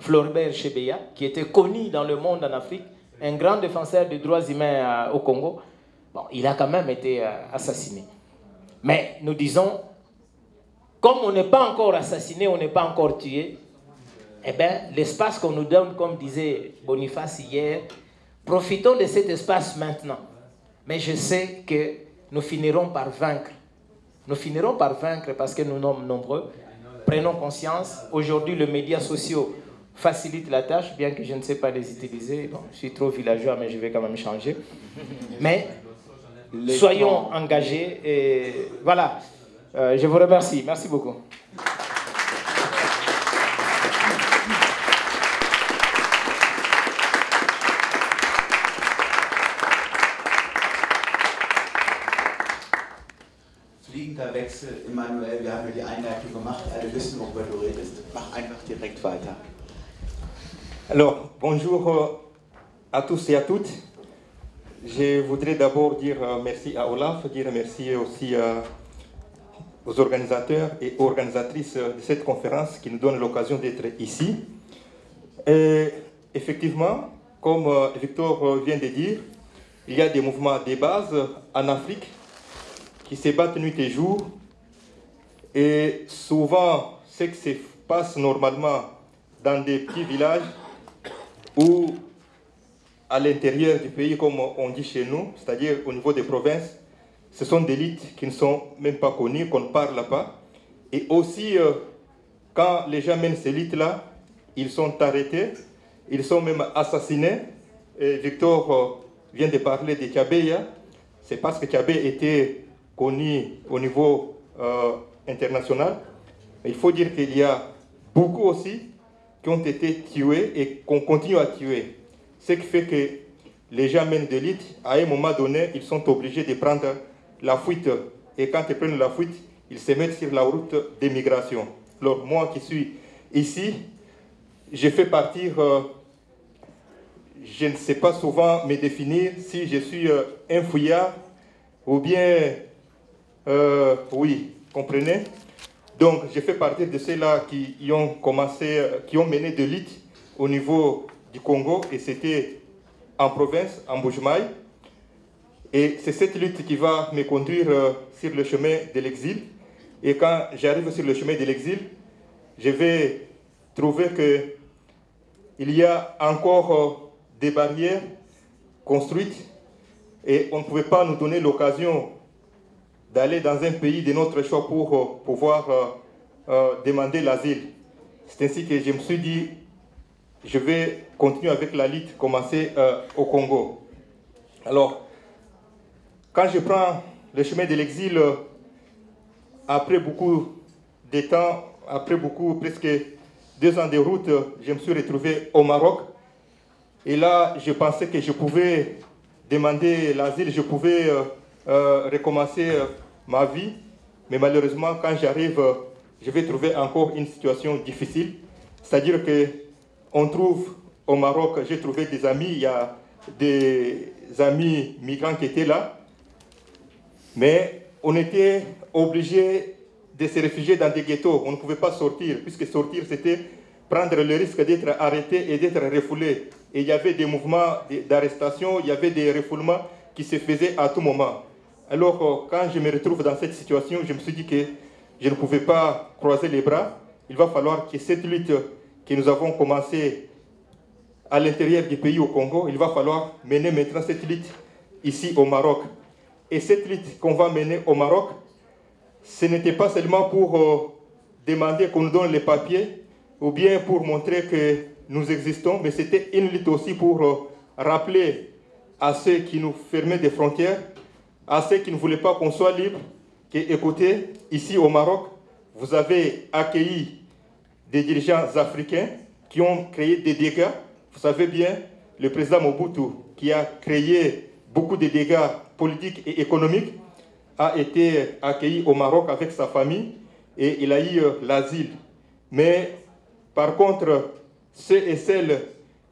Floribert Chebeya, qui était connu dans le monde en Afrique, un grand défenseur des droits humains euh, au Congo, bon, il a quand même été euh, assassiné. Mais nous disons, comme on n'est pas encore assassiné, on n'est pas encore tué, eh bien, l'espace qu'on nous donne, comme disait Boniface hier, profitons de cet espace maintenant. Mais je sais que nous finirons par vaincre. Nous finirons par vaincre parce que nous sommes nombreux. Prenons conscience. Aujourd'hui, les médias sociaux facilite la tâche, bien que je ne sais pas les utiliser. Bon, je suis trop villageois, mais je vais quand même changer. Mais soyons engagés et voilà. Euh, je vous remercie. Merci beaucoup. Fliegender Wechsel, Emmanuel, wir haben ja die Einleitung gemacht, alle wissen, worüber du redest. Mach einfach direkt weiter. Alors, bonjour euh, à tous et à toutes. Je voudrais d'abord dire euh, merci à Olaf, dire merci aussi euh, aux organisateurs et organisatrices de cette conférence qui nous donnent l'occasion d'être ici. Et effectivement, comme Victor vient de dire, il y a des mouvements de base en Afrique qui se battent nuit et jour. Et souvent, ce qui se passe normalement dans des petits villages ou à l'intérieur du pays, comme on dit chez nous, c'est-à-dire au niveau des provinces, ce sont des élites qui ne sont même pas connues, qu'on ne parle pas. Et aussi, euh, quand les gens mènent ces élites-là, ils sont arrêtés, ils sont même assassinés. Victor euh, vient de parler de Tchabéya. C'est parce que Tchabé était connu au niveau euh, international. Mais il faut dire qu'il y a beaucoup aussi ont été tués et qu'on continue à tuer. Ce qui fait que les gens mènent de à un moment donné, ils sont obligés de prendre la fuite. Et quand ils prennent la fuite, ils se mettent sur la route d'émigration. Alors moi qui suis ici, je fais partir, euh, je ne sais pas souvent me définir si je suis euh, un fouillard, ou bien, euh, oui, comprenez? Donc, j'ai fait partie de ceux-là qui ont commencé, qui ont mené de lutte au niveau du Congo, et c'était en province, en Boujmaï. Et c'est cette lutte qui va me conduire euh, sur le chemin de l'exil. Et quand j'arrive sur le chemin de l'exil, je vais trouver qu'il y a encore euh, des barrières construites et on ne pouvait pas nous donner l'occasion d'aller dans un pays de notre choix pour euh, pouvoir demander l'asile. C'est ainsi que je me suis dit, je vais continuer avec la lutte commencée au Congo. Alors, quand je prends le chemin de l'exil, après beaucoup de temps, après beaucoup, presque deux ans de route, je me suis retrouvé au Maroc. Et là, je pensais que je pouvais demander l'asile, je pouvais euh, euh, recommencer euh, ma vie. Mais malheureusement, quand j'arrive, je vais trouver encore une situation difficile. C'est-à-dire que on trouve au Maroc, j'ai trouvé des amis, il y a des amis migrants qui étaient là. Mais on était obligé de se réfugier dans des ghettos. On ne pouvait pas sortir, puisque sortir, c'était prendre le risque d'être arrêté et d'être refoulé. Et il y avait des mouvements d'arrestation, il y avait des refoulements qui se faisaient à tout moment. Alors, euh, quand je me retrouve dans cette situation, je me suis dit que je ne pouvais pas croiser les bras. Il va falloir que cette lutte que nous avons commencée à l'intérieur du pays au Congo, il va falloir mener maintenant cette lutte ici au Maroc. Et cette lutte qu'on va mener au Maroc, ce n'était pas seulement pour euh, demander qu'on nous donne les papiers ou bien pour montrer que nous existons, mais c'était une lutte aussi pour euh, rappeler à ceux qui nous fermaient des frontières, à ceux qui ne voulaient pas qu'on soit libre, que écoutez, ici au Maroc, vous avez accueilli des dirigeants africains qui ont créé des dégâts. Vous savez bien, le président Mobutu qui a créé beaucoup de dégâts politiques et économiques, a été accueilli au Maroc avec sa famille et il a eu euh, l'asile. Mais par contre, ceux et celles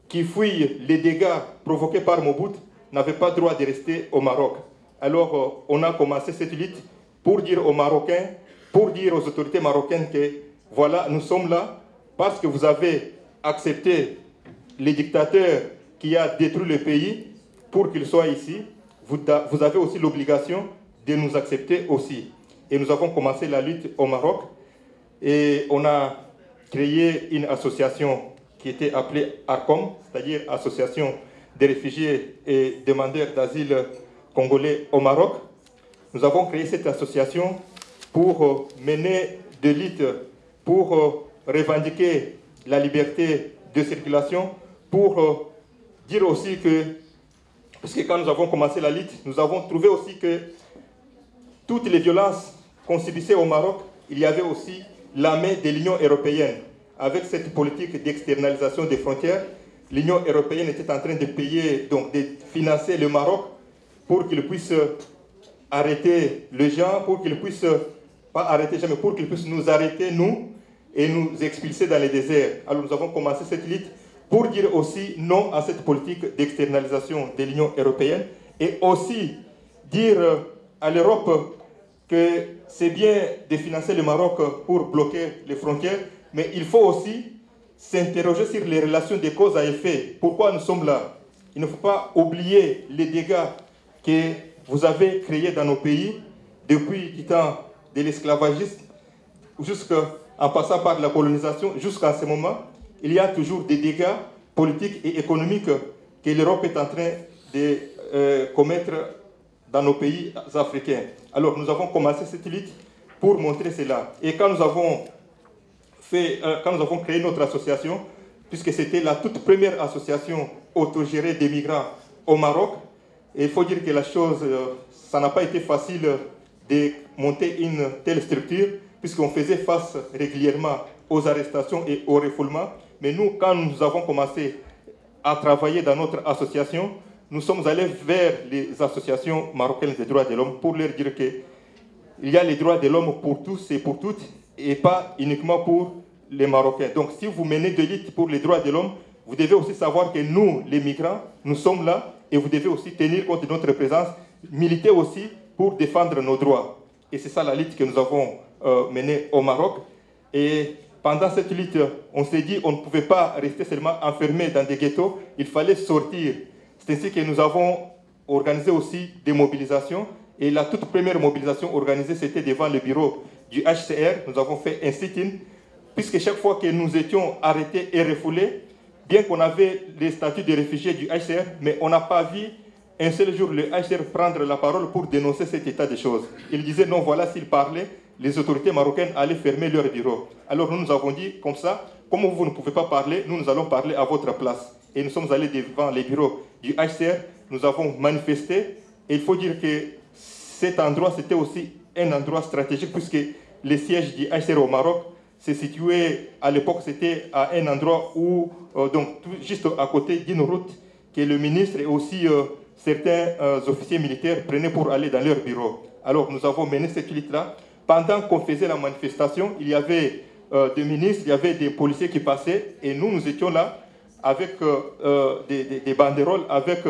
qui fuient les dégâts provoqués par Mobutu n'avaient pas droit de rester au Maroc. Alors euh, on a commencé cette lutte pour dire aux Marocains, pour dire aux autorités marocaines que voilà, nous sommes là parce que vous avez accepté les dictateurs qui a détruit le pays pour qu'ils soient ici vous, avez aussi l'obligation de nous accepter aussi. Et nous avons commencé la lutte au Maroc et on a créé une association qui était appelée ARCOM, c'est-à-dire Association des réfugiés et demandeurs d'asile congolais au Maroc. Nous avons créé cette association pour euh, mener des luttes, pour euh, revendiquer la liberté de circulation, pour euh, dire aussi que parce que quand nous avons commencé la lutte, nous avons trouvé aussi que toutes les violences qu'on subissait au Maroc, il y avait aussi la main de l'Union européenne. Avec cette politique d'externalisation des frontières, l'Union européenne était en train de payer, donc de financer le Maroc pour qu'il puisse arrêter les gens, pour qu'il puisse, pas arrêter jamais, pour qu'il puisse nous arrêter, nous, et nous expulser dans les déserts. Alors nous avons commencé cette lutte pour dire aussi non à cette politique d'externalisation de l'Union européenne et aussi dire à l'Europe que c'est bien de financer le Maroc pour bloquer les frontières, mais il faut aussi s'interroger sur les relations de cause à effet. Pourquoi nous sommes là? Il ne faut pas oublier les dégâts que vous avez créés dans nos pays depuis le temps de l'esclavagisme, jusqu'en passant par la colonisation, jusqu'à ce moment il y a toujours des dégâts politiques et économiques que l'Europe est en train de euh, commettre dans nos pays africains. Alors nous avons commencé cette lutte pour montrer cela. Et quand nous avons, euh, quand nous avons créé notre association, puisque c'était la toute première association autogérée des migrants au Maroc, il faut dire que la chose, euh, ça n'a pas été facile de monter une telle structure, puisqu'on faisait face régulièrement aux arrestations et aux refoulements. Mais nous, quand nous avons commencé à travailler dans notre association, nous sommes allés vers les associations marocaines des droits de l'homme pour leur dire qu'il y a les droits de l'homme pour tous et pour toutes et pas uniquement pour les Marocains. Donc si vous menez de lutte pour les droits de l'homme, vous devez aussi savoir que nous, les migrants, nous sommes là et vous devez aussi tenir compte de notre présence, militer aussi pour défendre nos droits. Et c'est ça la lutte que nous avons euh, menée au Maroc. Et pendant cette lutte, on s'est dit on ne pouvait pas rester seulement enfermé dans des ghettos, il fallait sortir. C'est ainsi que nous avons organisé aussi des mobilisations. Et la toute première mobilisation organisée, c'était devant le bureau du HCR. Nous avons fait un sit-in, puisque chaque fois que nous étions arrêtés et refoulés, bien qu'on avait les statuts de réfugiés du HCR, mais on n'a pas vu un seul jour le HCR prendre la parole pour dénoncer cet état de choses. Il disait non, voilà, s'il parlait, les autorités marocaines allaient fermer leur bureau. Alors nous nous avons dit comme ça, comme vous ne pouvez pas parler, nous nous allons parler à votre place. Et nous sommes allés devant les bureaux du HCR, nous avons manifesté. Et il faut dire que cet endroit, c'était aussi un endroit stratégique puisque le siège du HCR au Maroc s'est situé, à l'époque, c'était à un endroit où, euh, donc juste à côté d'une route que le ministre et aussi euh, certains euh, officiers militaires prenaient pour aller dans leur bureau. Alors nous avons mené cette lutte-là. Pendant qu'on faisait la manifestation, il y avait des ministres, il y avait des policiers qui passaient et nous, nous étions là avec des, des, banderoles, avec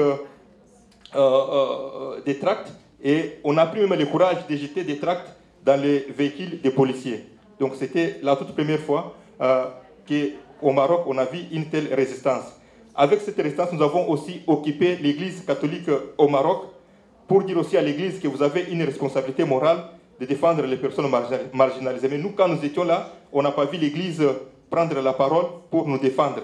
des tracts et on a pris même le courage de jeter des tracts dans les véhicules des policiers. Donc c'était la toute première fois euh, qu'au Maroc, on a vu une telle résistance. Avec cette résistance, nous avons aussi occupé l'Église catholique au Maroc pour dire aussi à l'Église que vous avez une responsabilité morale de défendre les personnes marginalisées. Mais nous, quand nous étions là, on n'a pas vu l'Église prendre la parole pour nous défendre.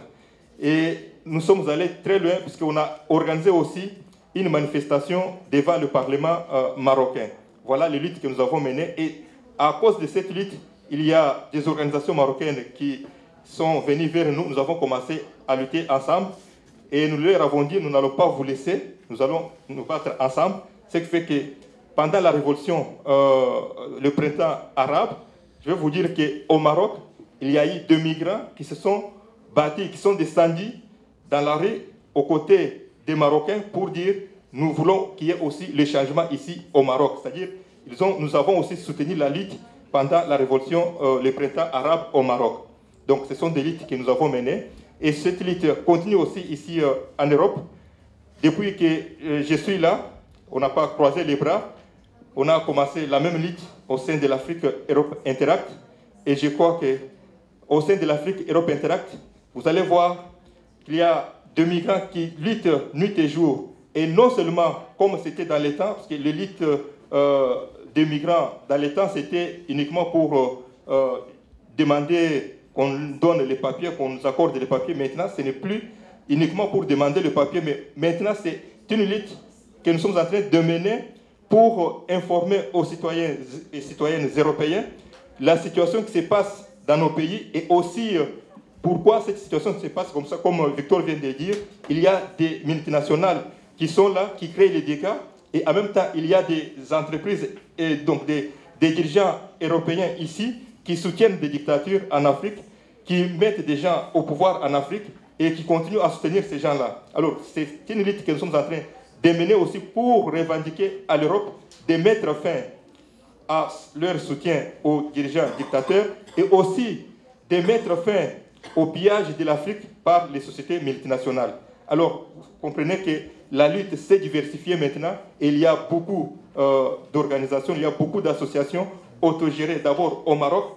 Et nous sommes allés très loin puisqu'on a organisé aussi une manifestation devant le Parlement euh, marocain. Voilà les luttes que nous avons menées. Et à cause de cette lutte, il y a des organisations marocaines qui sont venues vers nous. Nous avons commencé à lutter ensemble. Et nous leur avons dit, nous n'allons pas vous laisser, nous allons nous battre ensemble. Ce qui fait que pendant la révolution, euh, le printemps arabe, je vais vous dire qu'au Maroc, il y a eu deux migrants qui se sont battus, qui sont descendus dans la rue aux côtés des Marocains pour dire nous voulons qu'il y ait aussi le changement ici au Maroc. C'est-à-dire, nous avons aussi soutenu la lutte pendant la révolution, euh, le printemps arabe au Maroc. Donc, ce sont des luttes que nous avons menées. Et cette lutte continue aussi ici euh, en Europe. Depuis que euh, je suis là, on n'a pas croisé les bras. On a commencé la même lutte au sein de l'Afrique Europe Interact. Et je crois que au sein de l'Afrique Europe Interact, vous allez voir qu'il y a de migrants qui luttent nuit et jour. Et non seulement comme c'était dans les temps, parce que les luttes euh, des migrants dans les temps, c'était uniquement pour euh, euh, demander qu'on donne les papiers, qu'on nous accorde les papiers. Maintenant, ce n'est plus uniquement pour demander le papier, mais maintenant, c'est une lutte que nous sommes en train de mener pour informer aux citoyens et citoyennes européens la situation qui se passe dans nos pays et aussi pourquoi cette situation se passe comme ça Comme Victor vient de dire, il y a des multinationales qui sont là, qui créent les dégâts, et en même temps, il y a des entreprises et donc des, dirigeants européens ici qui soutiennent des dictatures en Afrique, qui mettent des gens au pouvoir en Afrique et qui continuent à soutenir ces gens-là. Alors, c'est une lutte que nous sommes en train de mener aussi pour revendiquer à l'Europe de mettre fin à leur soutien aux dirigeants dictateurs et aussi de mettre fin au pillage de l'Afrique par les sociétés multinationales. Alors, vous comprenez que la lutte s'est diversifiée maintenant il y a beaucoup euh, d'organisations, il y a beaucoup d'associations autogérées. D'abord au Maroc,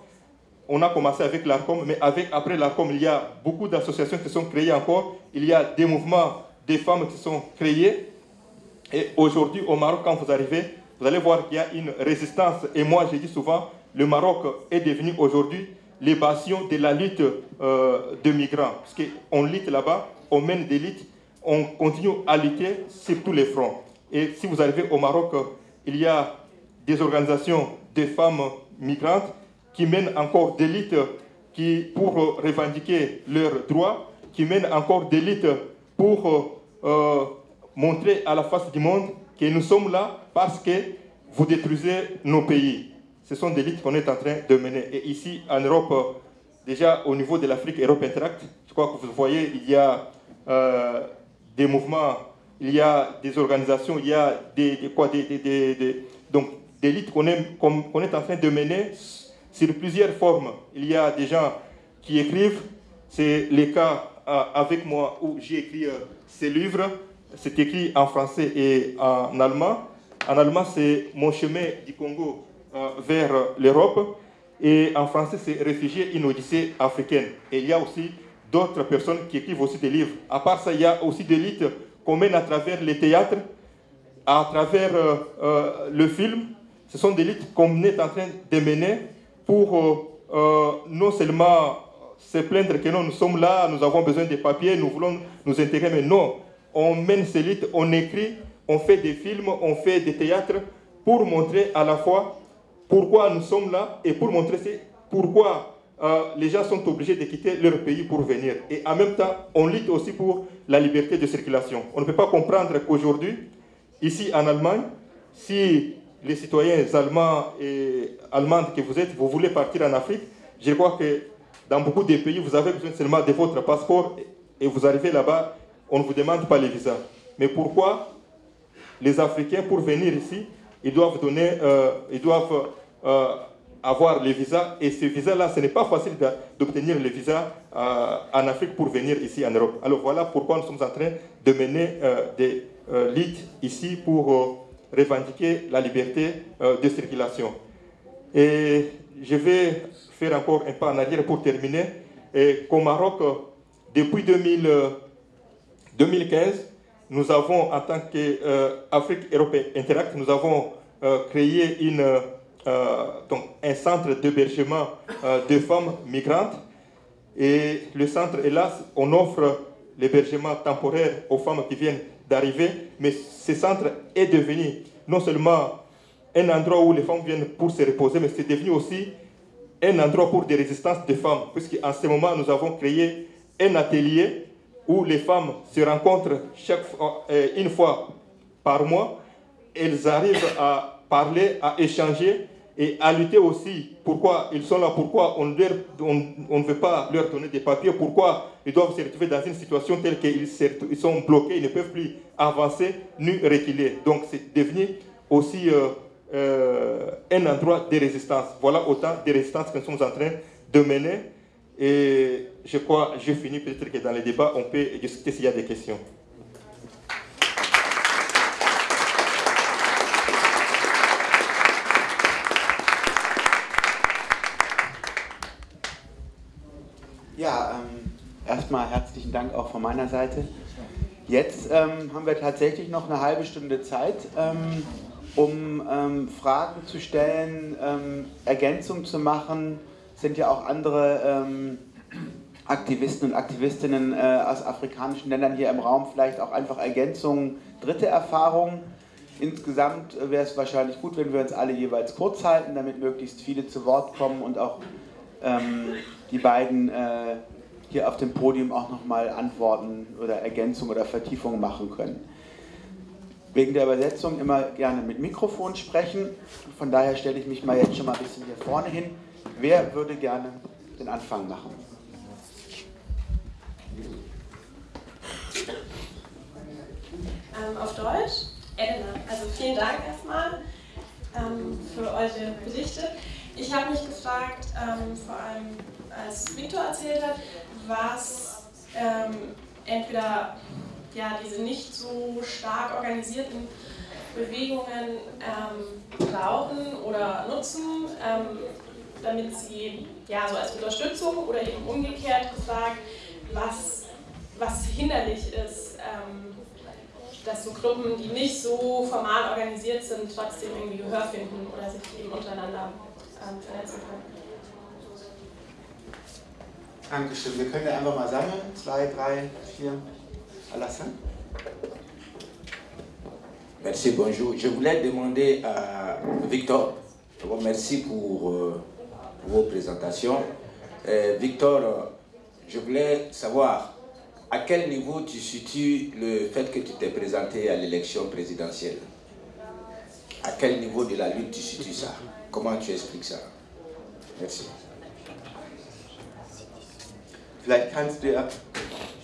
on a commencé avec l'ARCOM, mais après l'ARCOM, il y a beaucoup d'associations qui sont créées encore. Il y a des mouvements des femmes qui sont créés. Et aujourd'hui, au Maroc, quand vous arrivez, vous allez voir qu'il y a une résistance. Et moi, je dis souvent, le Maroc est devenu aujourd'hui l'évasion de la lutte euh, de migrants. Parce qu'on lutte là-bas, on mène des luttes, on continue à lutter sur tous les fronts. Et si vous arrivez au Maroc, il y a des organisations de femmes migrantes qui mènent encore des luttes qui, pour revendiquer leurs droits, qui mènent encore des luttes pour euh, montrer à la face du monde que nous sommes là parce que vous détruisez nos pays ce sont des luttes qu'on est en train de mener. Et ici, en Europe, déjà au niveau de l'Afrique Europe Interact, je crois que vous voyez, il y a euh, des mouvements, il y a des organisations, il y a des, quoi, des, donc, des luttes qu'on est, est en train de mener sur plusieurs formes. Il y a des gens qui écrivent, c'est le cas euh, avec moi où j'ai écrit euh, ces livres, c'est écrit en français et en allemand. En allemand, c'est Mon chemin du Congo euh, vers l'Europe. Et en français, c'est Réfugiés, une odyssée africaine. Et il y a aussi d'autres personnes qui écrivent aussi des livres. À part ça, il y a aussi des livres qu'on mène à travers les théâtres, à travers euh, euh, le film. Ce sont des luttes qu'on est en train de mener pour non seulement se plaindre que non, nous sommes là, nous avons besoin de papiers, nous voulons nous intégrer, mais non, on mène ces luttes, on écrit, on fait des films, on fait des théâtres pour montrer à la fois pourquoi nous sommes là et pour montrer pourquoi euh, les gens sont obligés de quitter leur pays pour venir. Et en même temps, on lutte aussi pour la liberté de circulation. On ne peut pas comprendre qu'aujourd'hui, ici en Allemagne, si les citoyens allemands et allemandes que vous êtes, vous voulez partir en Afrique, je crois que dans beaucoup de pays, vous avez besoin seulement de votre passeport et vous arrivez là-bas, on ne vous demande pas les visas. Mais pourquoi les Africains, pour venir ici, ils doivent, donner, euh, ils doivent euh, avoir les visas et ces visas-là, ce n'est pas facile d'obtenir les visas euh, en Afrique pour venir ici en Europe. Alors voilà pourquoi nous sommes en train de mener des lits ici pour revendiquer la liberté de circulation. Et je vais faire encore un pas en arrière pour terminer. Et qu'au Maroc, depuis 2000, 2015, nous avons, en tant qu'Afrique euh, Européenne Interact, nous avons euh, créé une, euh, donc un centre d'hébergement de femmes migrantes. Et le centre, hélas, on offre l'hébergement temporaire aux femmes qui viennent d'arriver, mais ce centre est devenu non seulement un endroit où les femmes viennent pour se reposer, mais c'est devenu aussi un endroit pour des résistances de femmes, puisqu'en ce moment, nous avons créé un atelier où les femmes se rencontrent chaque euh, une fois par mois. Elles arrivent à parler, à échanger et à lutter aussi. Pourquoi ils sont là? Pourquoi on, ne veut pas leur donner des papiers? Pourquoi ils doivent se retrouver dans une situation telle qu'ils ils sont bloqués, ils ne peuvent plus avancer ni reculer? Donc c'est devenu aussi euh, euh, un endroit de résistance. Voilà autant de résistances que nous sommes en train de mener. Et je crois, je finis peut-être que dans les débats, on peut discuter s'il y a des questions. Erstmal herzlichen Dank auch von meiner Seite. Jetzt ähm, haben wir tatsächlich noch eine halbe Stunde Zeit. Ähm, um ähm, Fragen zu stellen, ähm, Ergänzungen zu machen. Sind ja auch andere ähm, Aktivisten und Aktivistinnen äh, aus afrikanischen Ländern hier im Raum, vielleicht auch einfach Ergänzungen, dritte Erfahrungen. Insgesamt wäre es wahrscheinlich gut, wenn wir uns alle jeweils kurz halten, damit möglichst viele zu Wort kommen und auch ähm, die beiden äh, hier auf dem Podium auch nochmal Antworten oder Ergänzungen oder Vertiefungen machen können wegen der Übersetzung immer gerne mit Mikrofon sprechen. Von daher stelle ich mich mal jetzt schon mal ein bisschen hier vorne hin. Wer würde gerne den Anfang machen? Ähm, auf Deutsch? Elena, also vielen Dank erstmal ähm, für eure Berichte. Ich habe mich gefragt, ähm, vor allem als Victor erzählt hat, was ähm, entweder ja, diese nicht so stark organisierten Bewegungen ähm, brauchen oder nutzen, ähm, damit sie ja, so als Unterstützung oder eben umgekehrt gefragt, was, was hinderlich ist, ähm, dass so Gruppen, die nicht so formal organisiert sind, trotzdem irgendwie Gehör finden oder sich eben untereinander ähm, vernetzen können. Merci, bonjour. Je voulais demander à Victor, merci pour, euh, vos présentations. Euh, Victor, je voulais savoir à quel niveau tu situes le fait que tu t'es présenté à l'élection présidentielle? À quel niveau de la lutte tu situes ça? Comment tu expliques ça? Merci. Vielleicht kannst du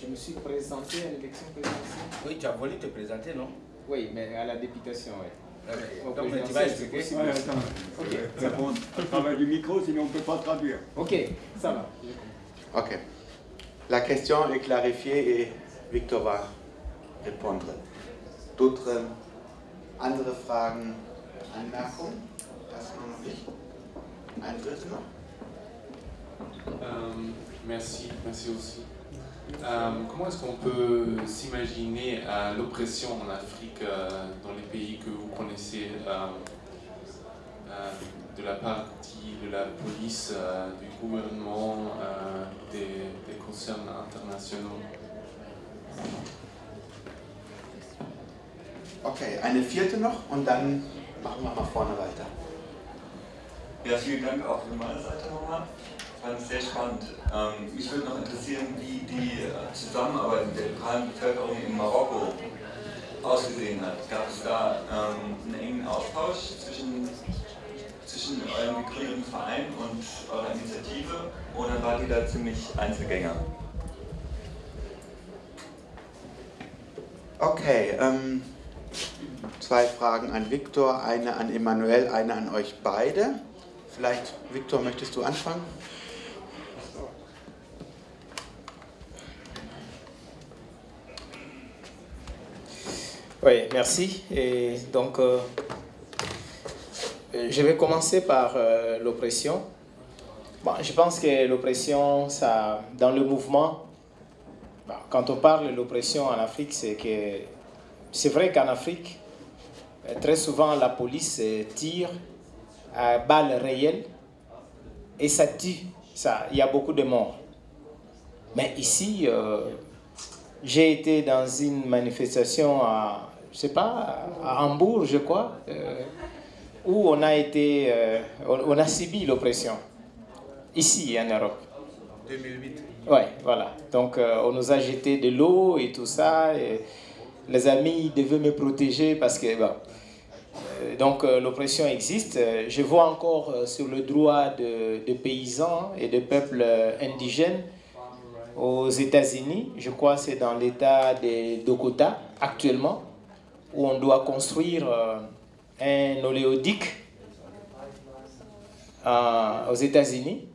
je me suis présenté à l'élection présidentielle. Oui, tu as voulu te présenter, non? Oui, mais à la députation, oui. Okay. Donc, tu vas expliquer ouais, attends. Ok, ça bon. Travaille du micro, sinon on ne peut pas traduire. Ok, ça va. Ok. La question est clarifiée et Victor va répondre. D'autres Andere Fragen, Anmerkungen? Erstmal noch nicht. Ein dritte noch? Euh, merci, merci aussi. Euh, comment est-ce qu'on peut s'imaginer euh, l'oppression en Afrique dans les pays que vous connaissez de la partie de la police, du gouvernement, des, des concerns internationaux? Okay, eine vierte noch und dann machen wir mal vorne weiter. Ja, vielen Dank auch von meiner Seite nochmal. Fand es sehr spannend. Ähm, mich würde noch interessieren, wie die äh, Zusammenarbeit mit der lokalen Bevölkerung in Marokko ausgesehen hat. Gab es da ähm, einen engen Austausch zwischen, zwischen eurem gegründeten Verein und eurer Initiative oder wart ihr da ziemlich Einzelgänger? Okay, ähm, zwei Fragen an Viktor, eine an Emanuel, eine an euch beide. Vielleicht, Viktor, möchtest du anfangen? Oui, merci. Et donc, euh, je vais commencer par euh, l'oppression. Bon, je pense que l'oppression, dans le mouvement, quand on parle de l'oppression en Afrique, c'est que c'est vrai qu'en Afrique, euh, très souvent la police euh, tire à balles réelles et ça tue. Ça, il y a beaucoup de morts. Mais ici, euh, j'ai été dans une manifestation à, je sais pas, à Hambourg, je crois, où on a été, on, a subi l'oppression. Ici, en Europe. 2008. Ouais, voilà. Donc, on nous a jeté de l'eau et tout ça. Et, les amis devaient me protéger parce que euh, donc euh, l'oppression existe. Je vois encore euh, sur le droit de, paysans et de peuples indigènes aux États-Unis. Je crois que c'est dans l'État de Dakota actuellement où on doit construire un oléoduc aux États-Unis.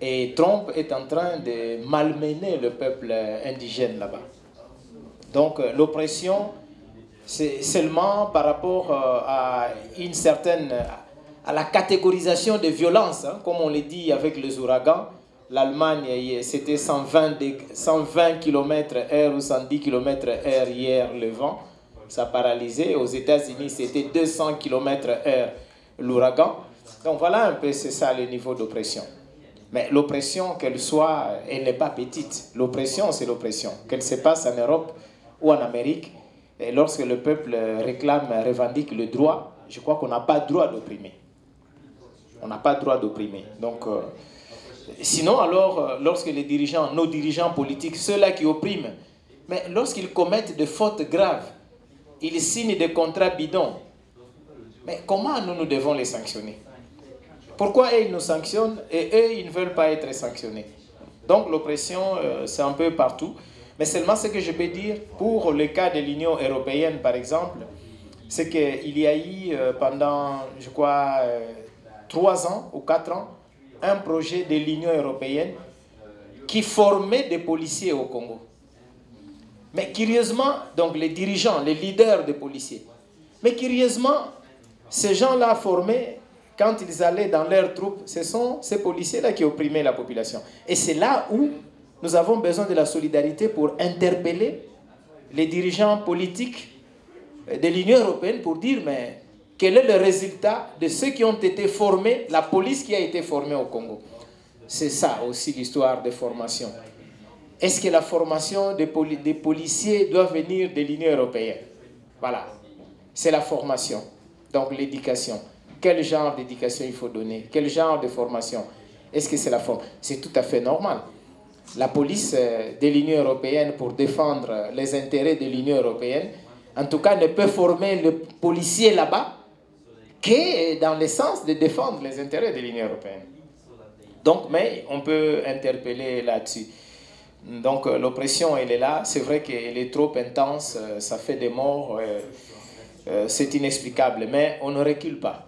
Et Trump est en train de malmener le peuple indigène là-bas. Donc euh, l'oppression, c'est seulement par rapport euh, à une certaine, à la catégorisation des violences, hein, comme on l'a dit avec les ouragans. L'Allemagne, c'était 120, 120 km/h ou 110 km/h hier le vent, ça a paralysé. Aux États-Unis, c'était 200 km/h l'ouragan. Donc voilà un peu, c'est ça le niveau d'oppression. Mais l'oppression, qu'elle soit, elle n'est pas petite. L'oppression, c'est l'oppression. Qu'elle se passe en Europe, ou en Amérique, et lorsque le peuple réclame, revendique le droit, je crois qu'on n'a pas droit d'opprimer. On n'a pas droit d'opprimer. Donc, euh, sinon, alors, euh, lorsque les dirigeants, nos dirigeants politiques, ceux-là qui oppriment, mais lorsqu'ils commettent des fautes graves, ils signent des contrats bidons, mais comment nous, nous devons les sanctionner? Pourquoi ils nous sanctionnent et eux, ils ne veulent pas être sanctionnés? Donc, l'oppression, euh, c'est un peu partout. Mais seulement ce que je peux dire pour le cas de l'Union européenne, par exemple, c'est qu'il y a eu euh, pendant, je crois, euh, trois ans ou quatre ans, un projet de l'Union européenne qui formait des policiers au Congo. Mais curieusement, donc les dirigeants, les leaders des policiers, mais curieusement, ces gens-là formés, quand ils allaient dans leurs troupes, ce sont ces policiers-là qui opprimaient la population. Et c'est là où nous avons besoin de la solidarité pour interpeller les dirigeants politiques de l'Union européenne pour dire mais quel est le résultat de ceux qui ont été formés, la police qui a été formée au Congo? C'est ça aussi l'histoire de formation. Est-ce que la formation des, policiers doit venir de l'Union européenne? Voilà, c'est la formation, donc l'éducation. Quel genre d'éducation il faut donner? Quel genre de formation? Est-ce que c'est la forme C'est tout à fait normal la police euh, de l'Union européenne pour défendre les intérêts de l'Union européenne, en tout cas, ne peut former le policier là-bas que dans le sens de défendre les intérêts de l'Union européenne. Donc, mais on peut interpeller là-dessus. Donc, euh, l'oppression, elle est là. C'est vrai qu'elle est trop intense, euh, ça fait des morts, c'est inexplicable, mais on ne recule pas.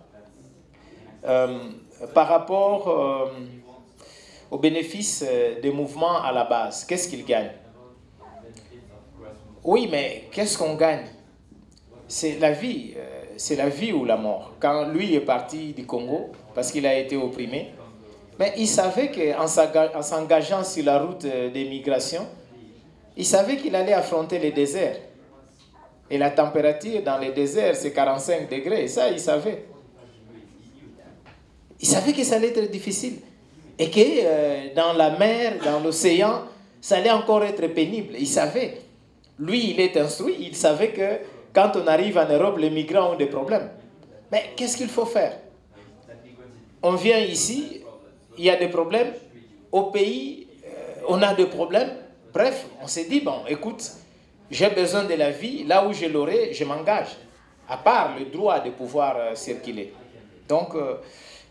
par rapport au bénéfice euh, des mouvements à la base. Qu'est-ce qu'ils gagnent? Oui, mais qu'est-ce qu'on gagne? C'est la vie, euh, c'est la vie ou la mort. Quand lui est parti du Congo, parce qu'il a été opprimé, mais il savait qu'en s'engageant sur la route euh, des migrations, il savait qu'il allait affronter les déserts. Et la température dans les déserts, c'est 45 degrés. Ça, il savait. Il savait que ça allait être difficile. Et que euh, dans la mer, dans l'océan, ça allait encore être pénible. Il savait. Lui, il est instruit. Il savait que quand on arrive en Europe, les migrants ont des problèmes. Mais qu'est-ce qu'il faut faire? On vient ici, il y a des problèmes. Au pays, euh, on a des problèmes. Bref, on s'est dit, bon, écoute, j'ai besoin de la vie. Là où je l'aurai, je m'engage. À part le droit de pouvoir euh, circuler. Donc, euh,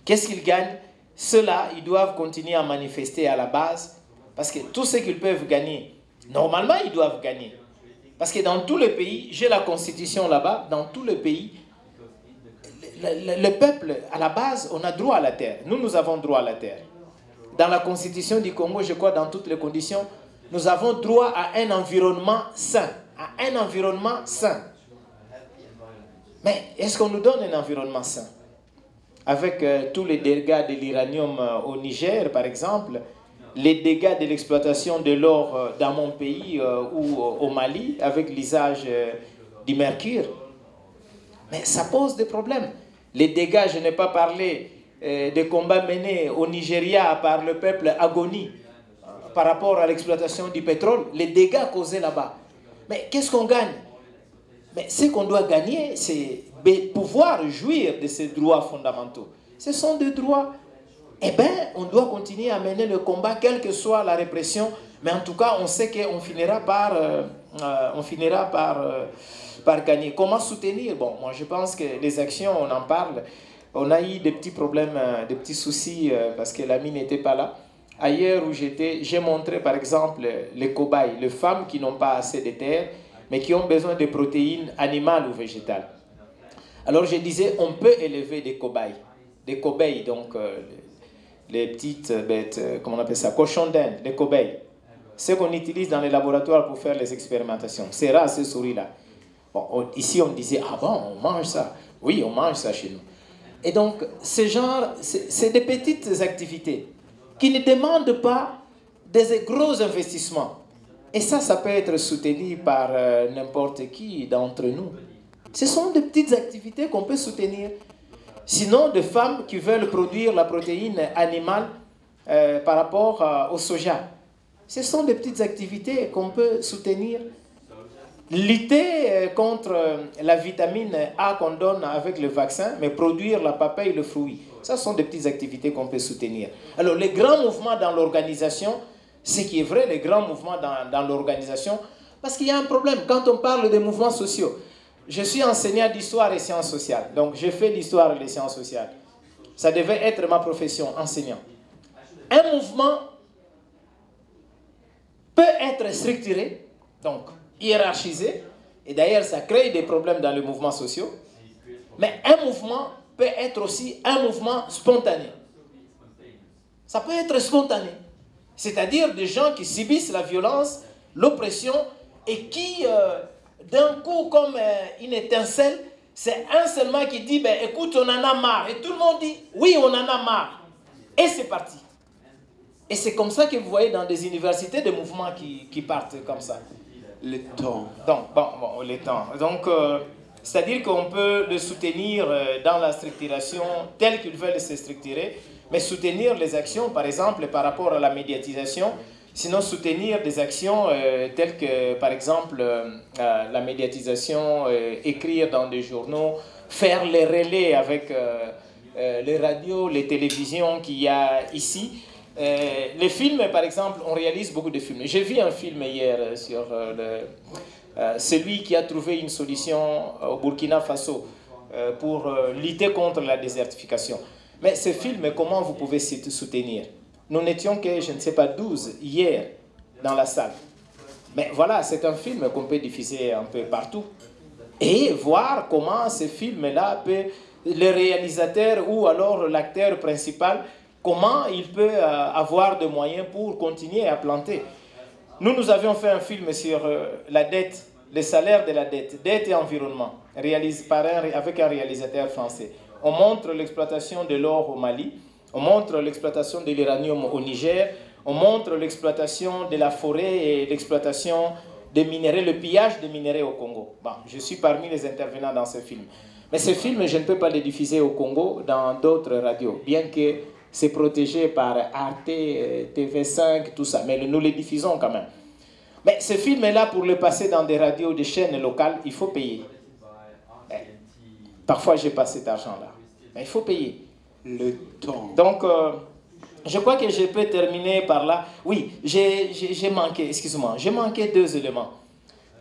qu'est-ce qu'ils gagnent? Ceux-là, ils doivent continuer à manifester à la base. Parce que tout ce qu'ils peuvent gagner, normalement, ils doivent gagner. Parce que dans tous les pays, j'ai la constitution là-bas, dans tous les pays, le, peuple, à la base, on a droit à la terre. Nous, nous avons droit à la terre. Dans la constitution du Congo, je crois, dans toutes les conditions, nous avons droit à un environnement sain. À un environnement sain. Mais est-ce qu'on nous donne un environnement sain? Avec euh, tous les dégâts de l'uranium euh, au Niger, par exemple, les dégâts de l'exploitation de l'or euh, dans mon pays ou au Mali avec l'usage du mercure. Mais ça pose des problèmes. Les dégâts, je n'ai pas parlé des combats menés au Nigeria par le peuple agoni par rapport à l'exploitation du pétrole, les dégâts causés là-bas. Mais qu'est-ce qu'on gagne? Mais ce qu'on doit gagner, c'est pouvoir jouir de ces droits fondamentaux. Ce sont des droits eh bien, on doit continuer à mener le combat, quelle que soit la répression. Mais en tout cas, on sait qu'on finira par, euh, euh, on finira par, euh, par gagner. Comment soutenir? Bon, moi, je pense que les actions, on en parle. On a eu des petits problèmes, des petits soucis parce que l'ami n'était pas là. Ailleurs où j'étais, j'ai montré par exemple les cobayes, les femmes qui n'ont pas assez de terre, mais qui ont besoin de protéines animales ou végétales. Alors je disais, on peut élever des cobayes, des cobayes, donc les petites bêtes, euh, comment on appelle ça, cochons d'Inde, les cobayes. Ce qu'on utilise dans les laboratoires pour faire les expérimentations. C'est rare ces souris-là. Bon, ici, on disait, ah bon, on mange ça. Oui, on mange ça chez nous. Et donc, ce genre, c'est des petites activités qui ne demandent pas des gros investissements. Et ça, ça peut être soutenu par euh, n'importe qui d'entre nous. Ce sont des petites activités qu'on peut soutenir Sinon, des femmes qui veulent produire la protéine animale euh, par rapport euh, au soja. Ce sont des petites activités qu'on peut soutenir. Lutter euh, contre la vitamine A qu'on donne avec le vaccin, mais produire la papaye, le fruit. Ce sont des petites activités qu'on peut soutenir. Alors, les grands mouvements dans l'organisation, ce qui est vrai, les grands mouvements dans, dans l'organisation, parce qu'il y a un problème quand on parle des mouvements sociaux je suis enseignant d'histoire et sciences sociales. Donc, j'ai fait l'histoire et les sciences sociales. Ça devait être ma profession, enseignant. Un mouvement peut être structuré, donc hiérarchisé, et d'ailleurs, ça crée des problèmes dans les mouvements sociaux. Mais un mouvement peut être aussi un mouvement spontané. Ça peut être spontané. C'est-à-dire des gens qui subissent la violence, l'oppression et qui euh, d'un coup comme euh, une étincelle, c'est un seulement qui dit, ben, écoute, on en a marre. Et tout le monde dit, oui, on en a marre. Et c'est parti. Et c'est comme ça que vous voyez dans des universités des mouvements qui, qui partent comme ça. Le temps. Donc, bon, bon le temps. Donc, euh, c'est-à-dire qu'on peut le soutenir euh, dans la structuration telle qu'ils veulent se structurer, mais soutenir les actions, par exemple, par rapport à la médiatisation, Sinon, soutenir des actions euh, telles que, par exemple, la médiatisation, écrire dans des journaux, faire les relais avec les radios, les télévisions qu'il y a ici. Les films, par exemple, on réalise beaucoup de films. J'ai vu un film hier sur celui qui a trouvé une solution au Burkina Faso pour lutter contre la désertification. Mais ce film, comment vous pouvez soutenir? Nous n'étions que, je ne sais pas, 12 hier dans la salle. Mais voilà, c'est un film qu'on peut diffuser un peu partout. Et voir comment ce film-là peut, le réalisateur ou alors l'acteur principal, comment il peut euh, avoir des moyens pour continuer à planter. Nous, nous avions fait un film sur euh, la dette le salaire de la dette, dette et environnement, réalisé avec un réalisateur français. On montre l'exploitation de l'or au Mali, on montre l'exploitation de l'uranium au Niger, on montre l'exploitation de la forêt et l'exploitation des minéraux, le pillage des minéraux au Congo. Bon, je suis parmi les intervenants dans ce film. Mais ce film, je ne peux pas le diffuser au Congo dans d'autres radios, bien que c'est protégé par Arte, TV5, tout ça. Mais nous le diffusons quand même. Mais ce film est là pour le passer dans des radios, des chaînes locales, il faut payer. Eh, parfois, j'ai pas cet argent-là. Mais il faut payer. Le temps. Donc, euh, je crois que je peux terminer par là. Oui, j'ai manqué, excuse-moi, j'ai manqué deux éléments.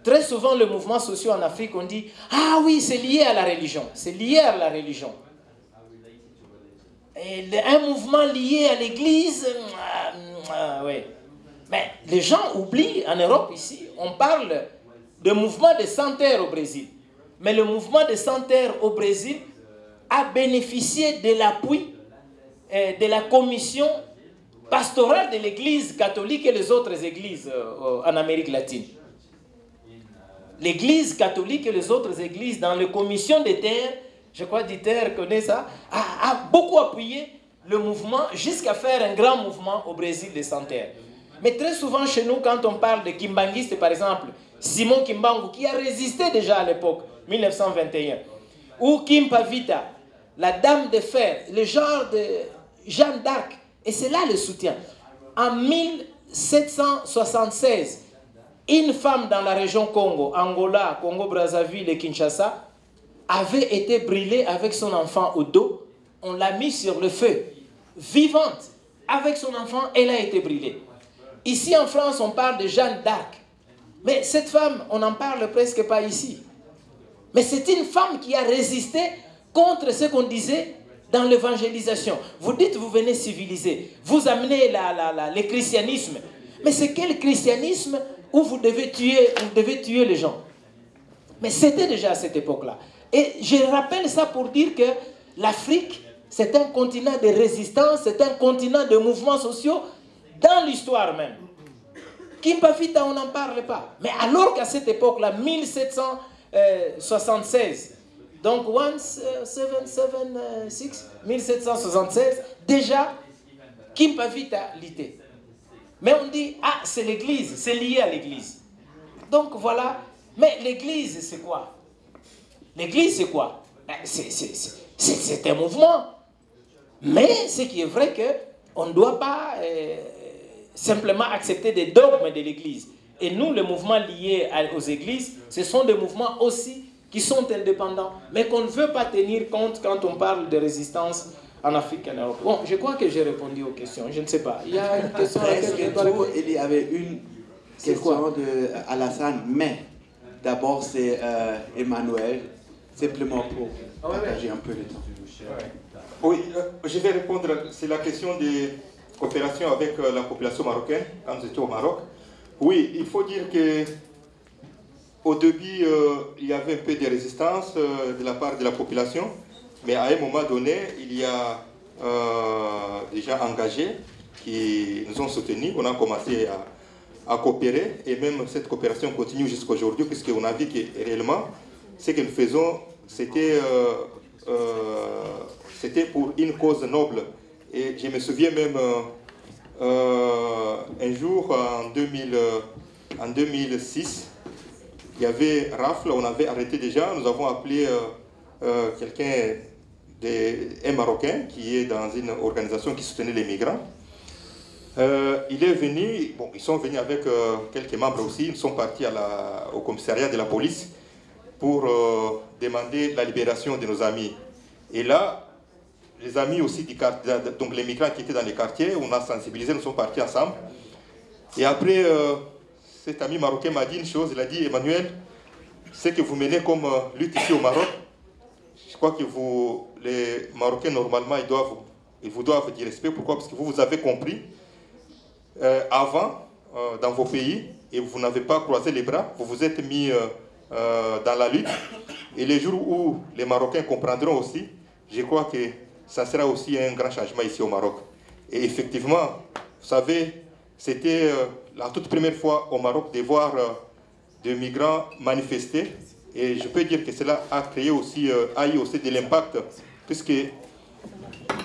Très souvent, le mouvement social en Afrique, on dit Ah oui, c'est lié à la religion. C'est lié à la religion. Et un mouvement lié à l'Église, euh, euh, oui. Mais les gens oublient, en Europe ici, on parle de mouvement de santerre au Brésil. Mais le mouvement de santerre au Brésil a bénéficié de l'appui euh, de la commission pastorale de l'Église catholique et les autres églises en Amérique latine l'Église catholique et les autres églises dans les commissions des terres, je crois Dieter connaît ça, a, beaucoup appuyé le mouvement jusqu'à faire un grand mouvement au Brésil des sans Mais très souvent chez nous, quand on parle de Kimbanguiste, par exemple, Simon Kimbangu, qui a résisté déjà à l'époque, 1921, ou Kim Pavita, la dame de fer, le genre de Jeanne d'Arc, et c'est là le soutien. En 1776, une femme dans la région Congo, Angola, Congo-Brazzaville et Kinshasa, avait été brûlée avec son enfant au dos. On l'a mis sur le feu, vivante. Avec son enfant, elle a été brûlée. Ici en France, on parle de Jeanne d'Arc. Mais cette femme, on n'en parle presque pas ici. Mais c'est une femme qui a résisté contre ce qu'on disait dans l'évangélisation. Vous dites, vous venez civiliser, vous amenez la, le christianisme. Mais c'est quel christianisme où vous devez tuer, vous devez tuer les gens? Mais c'était déjà à cette époque-là. Et je rappelle ça pour dire que l'Afrique, c'est un continent de résistance, c'est un continent de mouvements sociaux dans l'histoire même. Kimpavita, on n'en parle pas. Mais alors qu'à cette époque-là, 1776, donc 1776, 1776, déjà, Kimpavita l'était. Mais on dit, ah, c'est l'Église, c'est lié à l'Église. Donc voilà. Mais l'Église, c'est quoi? L'Église, c'est quoi? Ben, C'est un mouvement. Mais ce qui est vrai que on ne doit pas euh, simplement accepter des dogmes de l'Église. Et nous, les mouvements liés aux églises, ce sont des mouvements aussi qui sont indépendants, mais qu'on ne veut pas tenir compte quand on parle de résistance en Afrique et en Europe. Bon, je crois que j'ai répondu aux questions. Je ne sais pas. Il y a une question à laquelle je Il y avait une question de Alassane, mais d'abord c'est euh, Emmanuel, simplement pour ah partager un peu le temps. Oui, euh, je vais répondre. C'est la question des coopérations avec euh, la population marocaine quand j'étais au Maroc. Oui, il faut dire que au début, il y avait un peu de résistance de la part de la population. Mais à un moment donné, il y a euh, des gens engagés qui nous ont soutenus. On a commencé à, coopérer et même cette coopération continue jusqu'à aujourd'hui puisqu'on a vu que réellement, ce que nous faisons, c'était euh, euh, pour une cause noble. Et je me souviens même un jour en, 2000, en 2006, il y avait rafle, on avait arrêté gens, nous avons appelé quelqu'un un Marocain qui est dans une organisation qui soutenait les migrants. Euh, il est venu, bon, ils sont venus avec euh, quelques membres aussi, ils sont partis au commissariat de la police pour euh, demander la libération de nos amis. Et là, les amis aussi du donc les migrants qui étaient dans les quartiers, on a sensibilisé, nous sommes partis ensemble. Et après, cet ami marocain m'a dit une chose, il a dit, Emmanuel, ce que vous menez comme lutte ici au Maroc, je crois que vous, les Marocains, normalement, ils, doivent, ils vous doivent du respect. Pourquoi? Parce que vous, vous avez compris euh, avant, euh, dans vos pays, et vous n'avez pas croisé les bras, vous vous êtes mis euh, dans la lutte. Et les jours où les Marocains comprendront aussi, je crois que ça sera aussi un grand changement ici au Maroc. Et effectivement, vous savez, c'était la toute première fois au Maroc de voir de migrants manifester. Et je peux dire que cela a créé aussi, euh, a eu aussi de l'impact, puisque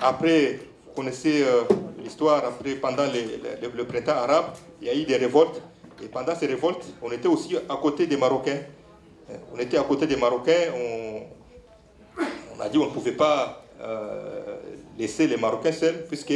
après, vous connaissez euh, l'histoire, après, pendant le, printemps arabe, il y a eu des révoltes. Et pendant ces révoltes, on était aussi à côté des Marocains. Euh, on était à côté des Marocains. On, a dit qu'on ne pouvait pas laisser les Marocains seuls, puisque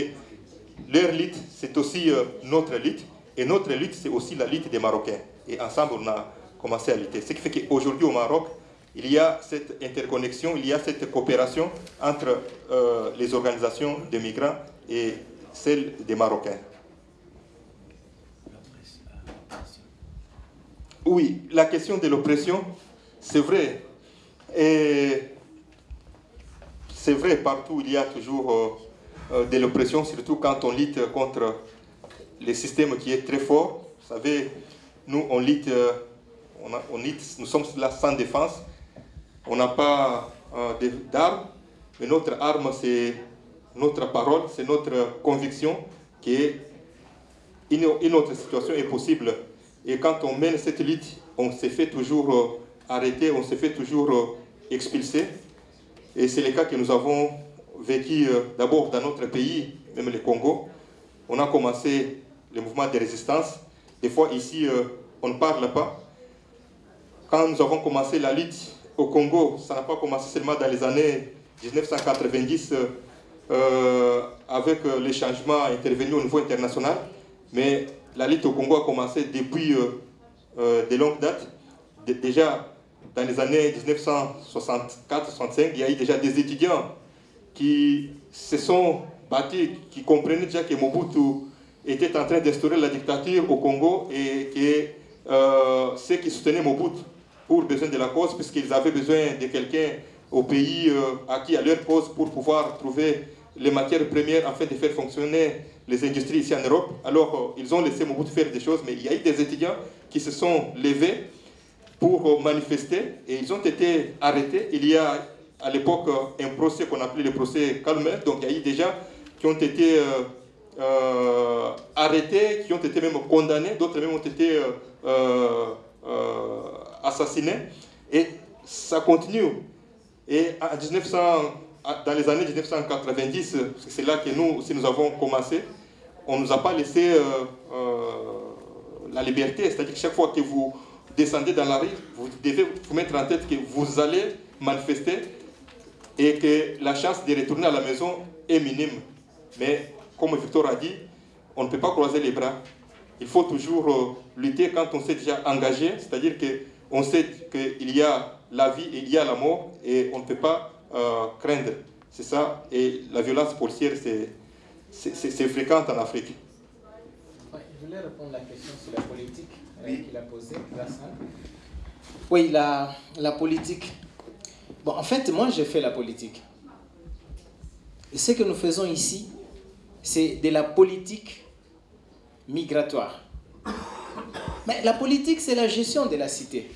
leur lutte, c'est aussi notre lutte. Et notre lutte, c'est aussi la lutte des Marocains. Et ensemble, on a commencer à lutter. Ce qui fait qu'aujourd'hui au Maroc, il y a cette interconnexion, il y a cette coopération entre euh, les organisations de migrants et celles des Marocains. Oui, la question de l'oppression, c'est vrai. Et c'est vrai, partout il y a toujours euh, euh, de l'oppression, surtout quand on lutte contre le système qui est très fort. Vous savez, nous, on lutte on, nous sommes là sans défense, on n'a pas euh, d'armes, mais notre arme, c'est notre parole, c'est notre conviction qu'une une autre situation est possible. Et quand on mène cette lutte, on se fait toujours euh, arrêter, on se fait toujours euh, expulser. Et c'est le cas que nous avons vécu d'abord dans notre pays, même le Congo. On a commencé le mouvement de résistance. Des fois ici, on ne parle pas, quand nous avons commencé la lutte au Congo, ça n'a pas commencé seulement dans les années 1990 euh, avec euh, les changements intervenus au niveau international, mais la lutte au Congo a commencé depuis euh, de longues dates. déjà dans les années 1964-65, il y a eu déjà des étudiants qui se sont battus, qui comprenaient déjà que Mobutu était en train d'instaurer la dictature au Congo et que ceux qui soutenaient Mobutu pour besoin de la cause, puisqu'ils avaient besoin de quelqu'un au pays euh, acquis à leur cause pour pouvoir trouver les matières premières afin de faire fonctionner les industries ici en Europe. Alors, euh, ils ont laissé Mobutu faire des choses, mais il y a eu des étudiants qui se sont levés pour euh, manifester et ils ont été arrêtés. Il y a à l'époque un procès qu'on appelait le procès Calmer, donc il y a eu gens qui ont été arrêtés, qui ont été même condamnés, d'autres même ont été assassinés. Et ça continue. Et en 1900, dans les années 1990, c'est là que nous aussi nous avons commencé, on ne nous a pas laissé euh, euh, la liberté. C'est-à-dire que chaque fois que vous descendez dans la rue, vous devez vous mettre en tête que vous allez manifester et que la chance de retourner à la maison est minime. Mais comme Victor a dit, on ne peut pas croiser les bras. Il faut toujours euh, lutter quand on s'est déjà engagé, c'est-à-dire que on sait qu'il y a la vie et il y a la mort et on ne peut pas craindre. C'est ça. Et la violence policière, c'est fréquent en Afrique. je voulais répondre à la question sur la politique euh, qu'il a posée, Oui, la, la politique. Bon, en fait, moi, j'ai fait la politique. Et ce que nous faisons ici, c'est de la politique migratoire. Mais la politique, c'est la gestion de la cité.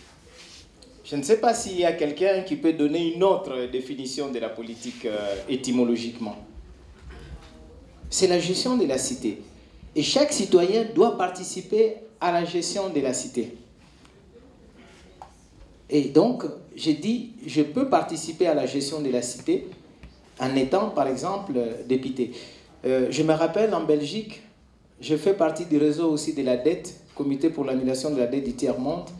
Je ne sais pas s'il y a quelqu'un qui peut donner une autre définition de la politique euh, étymologiquement. C'est la gestion de la cité. Et chaque citoyen doit participer à la gestion de la cité. Et donc, j'ai dit, je peux participer à la gestion de la cité en étant, par exemple, député. Euh, je me rappelle en Belgique, je fais partie du réseau aussi de la dette, comité pour l'annulation de la dette du tiers-monde.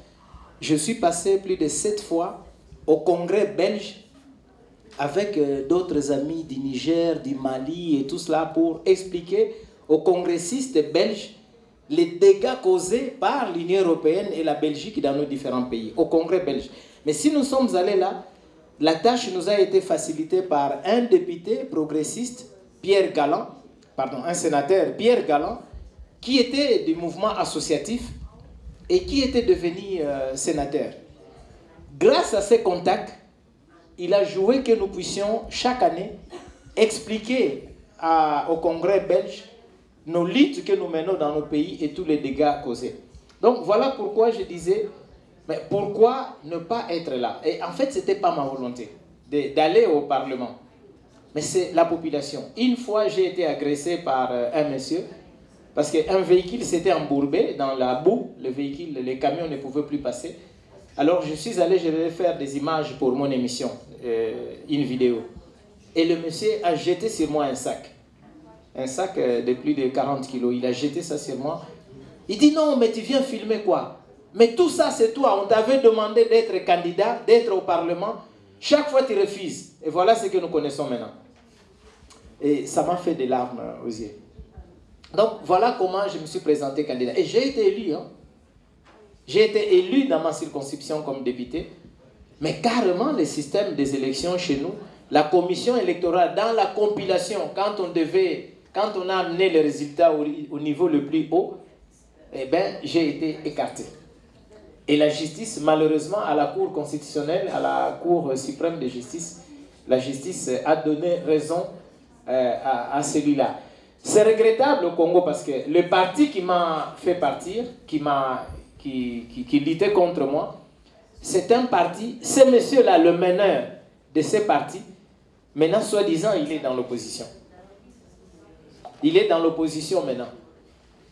Je suis passé plus de sept fois au congrès belge avec euh, d'autres amis du Niger, du Mali et tout cela pour expliquer aux congressistes belges les dégâts causés par l'Union européenne et la Belgique dans nos différents pays, au congrès belge. Mais si nous sommes allés là, la tâche nous a été facilitée par un député progressiste, Pierre Galland, pardon, un sénateur, Pierre Galland, qui était du mouvement associatif et qui était devenu euh, sénateur. Grâce à ces contacts, il a joué que nous puissions chaque année expliquer au Congrès belge nos luttes que nous menons dans nos pays et tous les dégâts causés. Donc voilà pourquoi je disais, mais pourquoi ne pas être là? Et en fait, ce n'était pas ma volonté d'aller au Parlement, mais c'est la population. Une fois, j'ai été agressé par euh, un monsieur parce qu'un véhicule s'était embourbé dans la boue, le véhicule, les camions ne pouvaient plus passer. Alors je suis allé, je vais faire des images pour mon émission, une vidéo. Et le monsieur a jeté sur moi un sac. Un sac euh, de plus de 40 kilos. Il a jeté ça sur moi. Il dit non, mais tu viens filmer quoi? Mais tout ça, c'est toi. On t'avait demandé d'être candidat, d'être au Parlement. Chaque fois, tu refuses. Et voilà ce que nous connaissons maintenant. Et ça m'a fait des larmes aux yeux. Donc voilà comment je me suis présenté candidat. Et j'ai été élu. Hein. J'ai été élu dans ma circonscription comme député. Mais carrément, le système des élections chez nous, la commission électorale, dans la compilation, quand on devait, quand on a amené les résultats au, niveau le plus haut, eh bien, j'ai été écarté. Et la justice, malheureusement, à la Cour constitutionnelle, à la Cour suprême de justice, la justice a donné raison euh, à celui-là. C'est regrettable au Congo parce que le parti qui m'a fait partir, qui, m'a, qui, qui, luttait contre moi, c'est un parti, ce monsieur-là, le meneur de ce parti, maintenant, soi-disant, il est dans l'opposition. Il est dans l'opposition maintenant.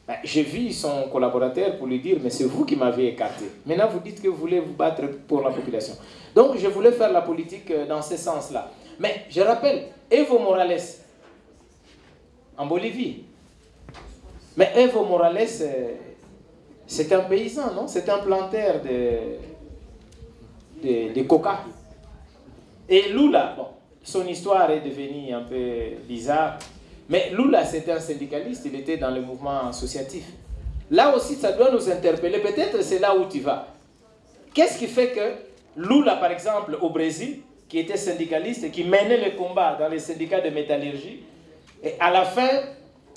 Ben, j'ai vu son collaborateur pour lui dire, mais c'est vous qui m'avez écarté. Maintenant, vous dites que vous voulez vous battre pour la population. Donc, je voulais faire la politique euh, dans ce sens-là. Mais je rappelle, Evo Morales, en Bolivie. Mais Evo Morales, c'est un paysan, non? C'est un planteur de, de, coca. Et Lula, bon, son histoire est devenue un peu bizarre. Mais Lula, c'était un syndicaliste, il était dans le mouvement associatif. Là aussi, ça doit nous interpeller. Peut-être c'est là où tu vas. Qu'est-ce qui fait que Lula, par exemple, au Brésil, qui était syndicaliste et qui menait le combat dans les syndicats de métallurgie, et à la fin,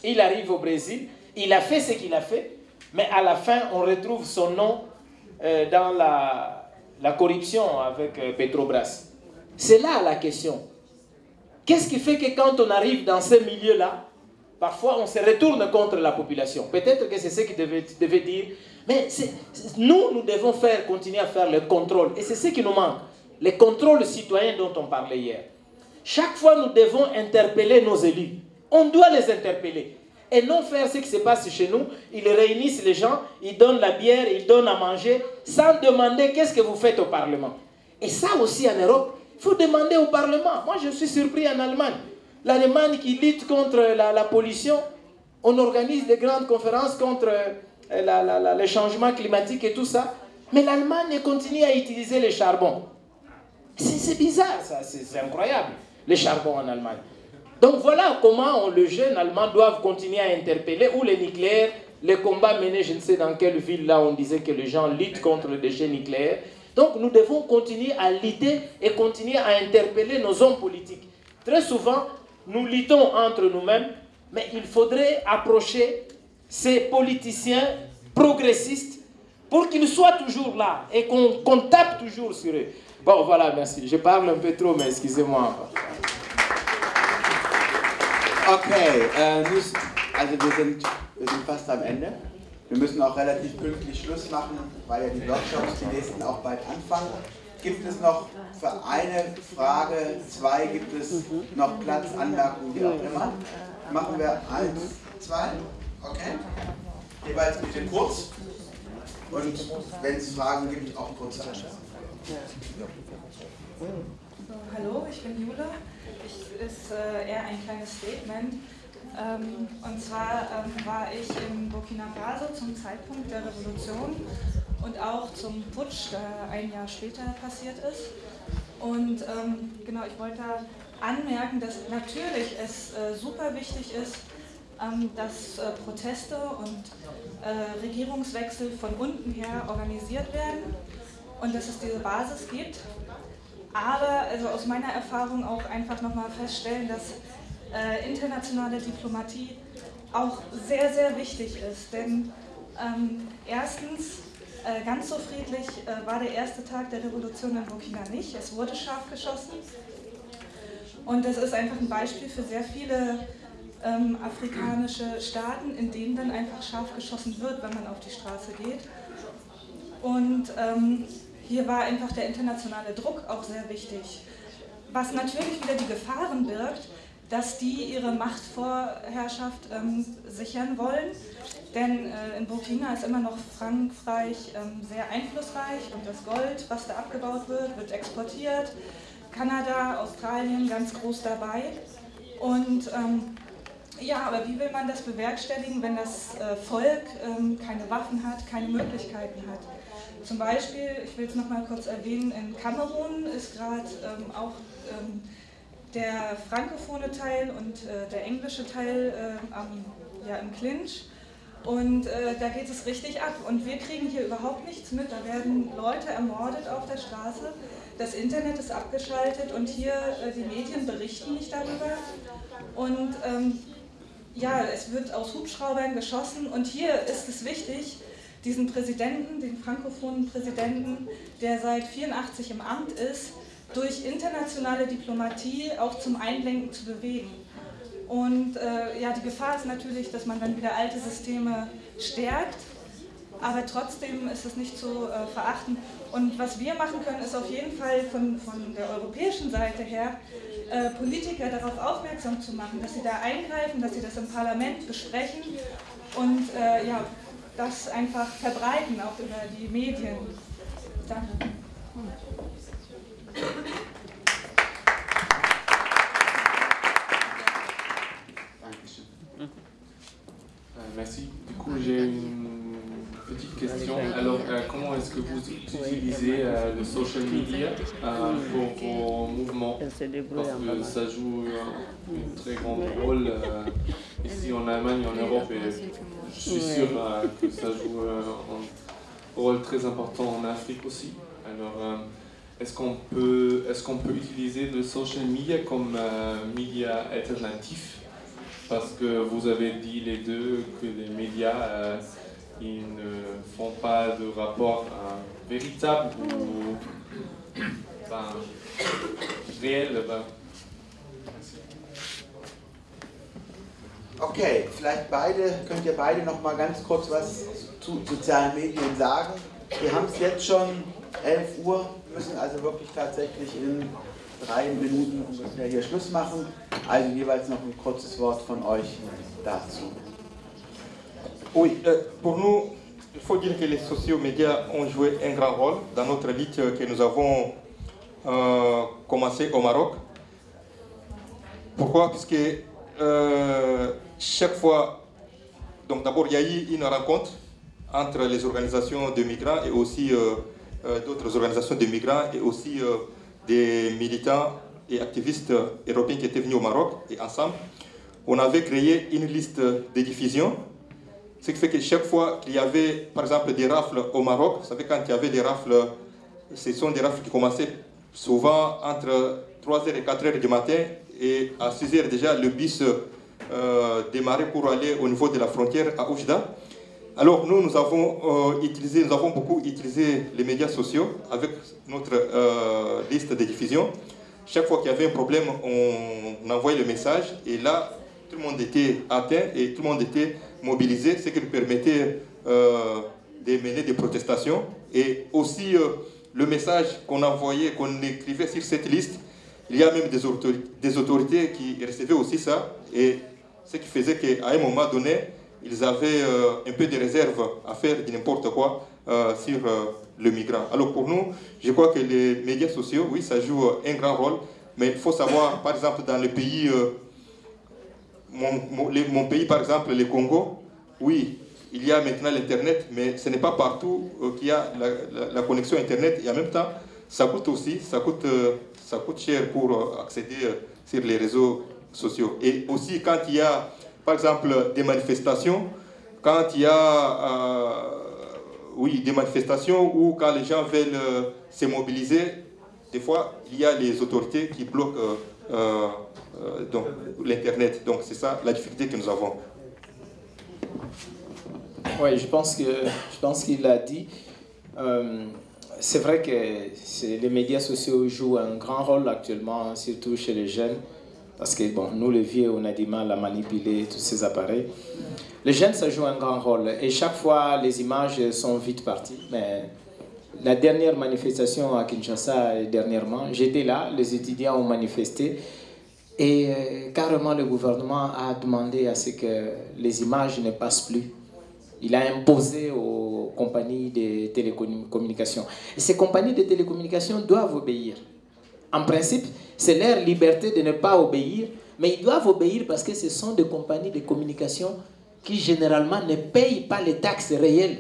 il arrive au Brésil, il a fait ce qu'il a fait, mais à la fin, on retrouve son nom euh, dans la, la, corruption avec euh, Petrobras. C'est là la question. Qu'est-ce qui fait que quand on arrive dans ce milieu-là, parfois on se retourne contre la population? Peut-être que c'est ce qu'il devait, devait, dire. Mais nous, nous devons faire, continuer à faire le contrôle. Et c'est ce qui nous manque. Le contrôle citoyen dont on parlait hier. Chaque fois, nous devons interpeller nos élus. On doit les interpeller. Et non faire ce qui se passe chez nous. Ils réunissent les gens, ils donnent la bière, ils donnent à manger, sans demander qu'est-ce que vous faites au Parlement. Et ça aussi en Europe, il faut demander au Parlement. Moi, je suis surpris en Allemagne. L'Allemagne qui lutte contre la, pollution, on organise des grandes conférences contre euh, le changement climatique et tout ça. Mais l'Allemagne continue à utiliser le charbon. C'est bizarre, ça, c'est incroyable, le charbon en Allemagne. Donc voilà comment le jeune allemand doit continuer à interpeller, ou les nucléaires, les combats menés, je ne sais dans quelle ville, là on disait que les gens luttent contre le déchet nucléaire. Donc nous devons continuer à lutter et continuer à interpeller nos hommes politiques. Très souvent, nous luttons entre nous-mêmes, mais il faudrait approcher ces politiciens progressistes pour qu'ils soient toujours là et qu'on tape toujours sur eux. Bon, voilà, merci. Je parle un peu trop, mais excusez-moi. Okay, äh, also wir sind, wir sind fast am Ende. Wir müssen auch relativ pünktlich Schluss machen, weil ja die Workshops, die nächsten auch bald anfangen. Gibt es noch für eine Frage, zwei, gibt es noch Platz, Anmerkungen, wie auch immer? Machen wir eins, zwei, okay? Jeweils bitte kurz und wenn es Fragen gibt, auch kurze Antworten. Hallo, ich bin Jule ist äh, eher ein kleines Statement. Ähm, und zwar ähm, war ich in Burkina Faso zum Zeitpunkt der Revolution und auch zum Putsch, der ein Jahr später passiert ist. Und ähm, genau, ich wollte anmerken, dass natürlich es äh, super wichtig ist, ähm, dass äh, Proteste und äh, Regierungswechsel von unten her organisiert werden und dass es diese Basis gibt aber also aus meiner Erfahrung auch einfach nochmal feststellen, dass äh, internationale Diplomatie auch sehr, sehr wichtig ist. Denn ähm, erstens, äh, ganz so friedlich äh, war der erste Tag der Revolution in Burkina nicht. Es wurde scharf geschossen. Und das ist einfach ein Beispiel für sehr viele ähm, afrikanische Staaten, in denen dann einfach scharf geschossen wird, wenn man auf die Straße geht. Und ähm, hier war einfach der internationale Druck auch sehr wichtig. Was natürlich wieder die Gefahren birgt, dass die ihre Machtvorherrschaft ähm, sichern wollen. Denn äh, in Burkina ist immer noch Frankreich ähm, sehr einflussreich und das Gold, was da abgebaut wird, wird exportiert. Kanada, Australien ganz groß dabei. Und ähm, ja, aber wie will man das bewerkstelligen, wenn das äh, Volk ähm, keine Waffen hat, keine Möglichkeiten hat? Zum Beispiel, ich will es nochmal kurz erwähnen, in Kamerun ist gerade ähm, auch ähm, der frankophone Teil und äh, der englische Teil äh, am, ja, im Clinch. Und äh, da geht es richtig ab. Und wir kriegen hier überhaupt nichts mit. Da werden Leute ermordet auf der Straße. Das Internet ist abgeschaltet und hier äh, die Medien berichten nicht darüber. Und ähm, ja, es wird aus Hubschraubern geschossen. Und hier ist es wichtig, diesen Präsidenten, den frankophonen Präsidenten, der seit 84 im Amt ist, durch internationale Diplomatie auch zum Einlenken zu bewegen. Und äh, ja, die Gefahr ist natürlich, dass man dann wieder alte Systeme stärkt, aber trotzdem ist es nicht zu äh, verachten. Und was wir machen können, ist auf jeden Fall von, von der europäischen Seite her, äh, Politiker darauf aufmerksam zu machen, dass sie da eingreifen, dass sie das im Parlament besprechen und äh, ja, das einfach verbreiten, auch über die Medien. Danke. Euh, merci. Du coup, j'ai une petite question. Alors, euh, comment est-ce que vous utilisez euh, le social media pour vos mouvements? Parce que ça joue un, très grand rôle ici en Allemagne, en Europe, et je suis sûr que ça joue un rôle très important en Afrique aussi. Alors, est-ce qu'on peut, est qu'on peut utiliser le social media comme média alternatif? Parce que vous avez dit les deux que les médias euh, ils ne font pas de rapport euh, véritable ou ben, réel. Ben. Okay, vielleicht beide, könnt ihr beide noch mal ganz kurz was zu sozialen Medien sagen. Wir haben es jetzt schon 11 Uhr, müssen also wirklich tatsächlich in drei Minuten ungefähr hier Schluss machen. Also jeweils noch ein kurzes Wort von euch dazu. Oui, euh, pour nous, il faut dire que les sociaux médias ont joué un grand rôle dans notre lutte que nous avons euh, commencé au Maroc. Pourquoi Parce que euh, chaque fois, donc d'abord il y a eu une rencontre entre les organisations de migrants et aussi euh, euh, d'autres organisations de migrants et aussi euh, des militants et activistes européens qui étaient venus au Maroc et ensemble, on avait créé une liste de diffusion. Ce qui fait que chaque fois qu'il y avait, par exemple, des rafles au Maroc, vous savez, quand il y avait des rafles, ce sont des rafles qui commençaient souvent entre 3h et 4h du matin, et à 6h déjà, le bus euh, démarrait pour aller au niveau de la frontière à Oujda. Alors nous, nous avons, euh, utilisé, nous avons beaucoup utilisé les médias sociaux avec notre euh, liste de diffusion. Chaque fois qu'il y avait un problème, on, envoyait le message et là, tout le monde était atteint et tout le monde était mobilisé, ce qui nous permettait euh, de mener des protestations. Et aussi, le message qu'on envoyait, qu'on écrivait sur cette liste, il y a même des autorités, des autorités qui recevaient aussi ça. Et ce qui faisait qu'à un moment donné, ils avaient euh, un peu de réserve à faire de n'importe quoi euh, sur euh, le migrant. Alors pour nous, je crois que les médias sociaux, oui, ça joue un grand rôle, mais il faut savoir, par exemple, dans le pays, mon, pays, par exemple, le Congo, oui, il y a maintenant l'Internet, mais ce n'est pas partout qu'il y a la, connexion Internet, et en même temps, ça coûte aussi, ça coûte, ça coûte cher pour accéder sur les réseaux sociaux. Et aussi, quand il y a par exemple, des manifestations, quand il y a euh, oui, des manifestations ou quand les gens veulent euh, se mobiliser, des fois, il y a les autorités qui bloquent euh, l'Internet. Donc c'est ça la difficulté que nous avons. Oui, je pense qu'il a dit. c'est vrai que les médias sociaux jouent un grand rôle actuellement, surtout chez les jeunes. Parce que, bon, nous, les vieux, on a du mal à manipuler tous ces appareils. Les jeunes, ça joue un grand rôle. Et chaque fois, les images sont vite parties. Mais la dernière manifestation à Kinshasa, dernièrement, j'étais là, les étudiants ont manifesté. Et euh, carrément, le gouvernement a demandé à ce que les images ne passent plus. Il a imposé aux compagnies de télécommunications. Et ces compagnies de télécommunications doivent obéir. En principe, c'est leur liberté de ne pas obéir, mais ils doivent obéir parce que ce sont des compagnies de communication qui généralement ne payent pas les taxes réelles.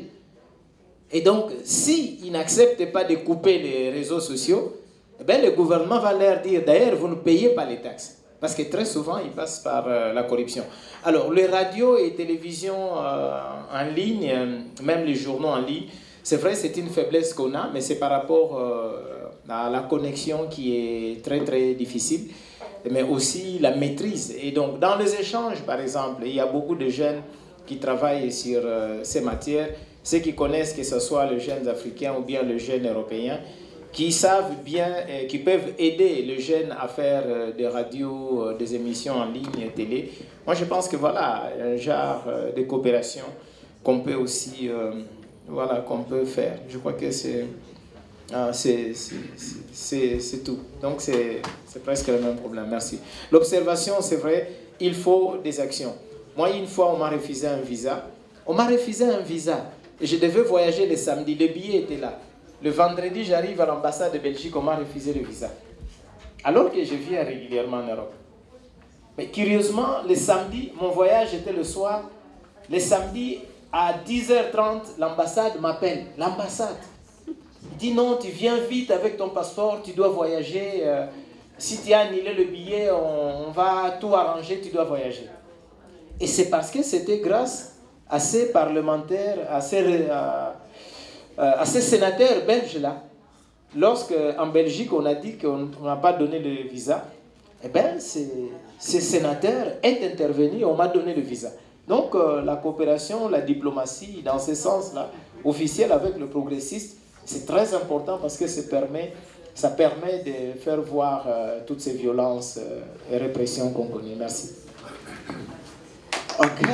Et donc, s'ils n'acceptent pas de couper les réseaux sociaux, eh bien, le gouvernement va leur dire, d'ailleurs, vous ne payez pas les taxes. Parce que très souvent, ils passent par euh, la corruption. Alors, les radios et télévisions euh, en ligne, euh, même les journaux en ligne, c'est vrai, c'est une faiblesse qu'on a, mais c'est par rapport la connexion qui est très, très difficile, mais aussi la maîtrise. Et donc, dans les échanges, par exemple, il y a beaucoup de jeunes qui travaillent sur ces matières, ceux qui connaissent que ce soit les jeunes africains ou bien les jeunes européens, qui savent bien, et qui peuvent aider les jeunes à faire euh, des radios, euh, des émissions en ligne, télé. Moi, je pense que voilà, un genre euh, de coopération qu'on peut aussi, voilà, qu'on peut faire. Je crois que c'est c'est tout. Donc, c'est presque le même problème. Merci. L'observation, c'est vrai, il faut des actions. Moi, une fois, on m'a refusé un visa. On m'a refusé un visa. Et je devais voyager le samedi. Le billet était là. Le vendredi, j'arrive à l'ambassade de Belgique, on m'a refusé le visa. Alors que je viens régulièrement en Europe. Mais curieusement, le samedi, mon voyage était le soir. Le samedi, à 10h30, l'ambassade m'appelle. L'ambassade. Dit non, tu viens vite avec ton passeport, tu dois voyager. Euh, si tu as annulé le billet, on, va tout arranger, tu dois voyager. Et c'est parce que c'était grâce à ces parlementaires, à ces, euh, sénateurs belges-là, lorsque en Belgique on a dit qu'on n'a pas donné le visa, eh bien, ces sénateurs est intervenu on m'a donné le visa. Donc, euh, la coopération, la diplomatie, dans ce sens-là, officielle avec le progressiste, c'est très important parce que ça permet, de faire voir euh, toutes ces violences euh, et répressions qu'on connaît. Merci. OK.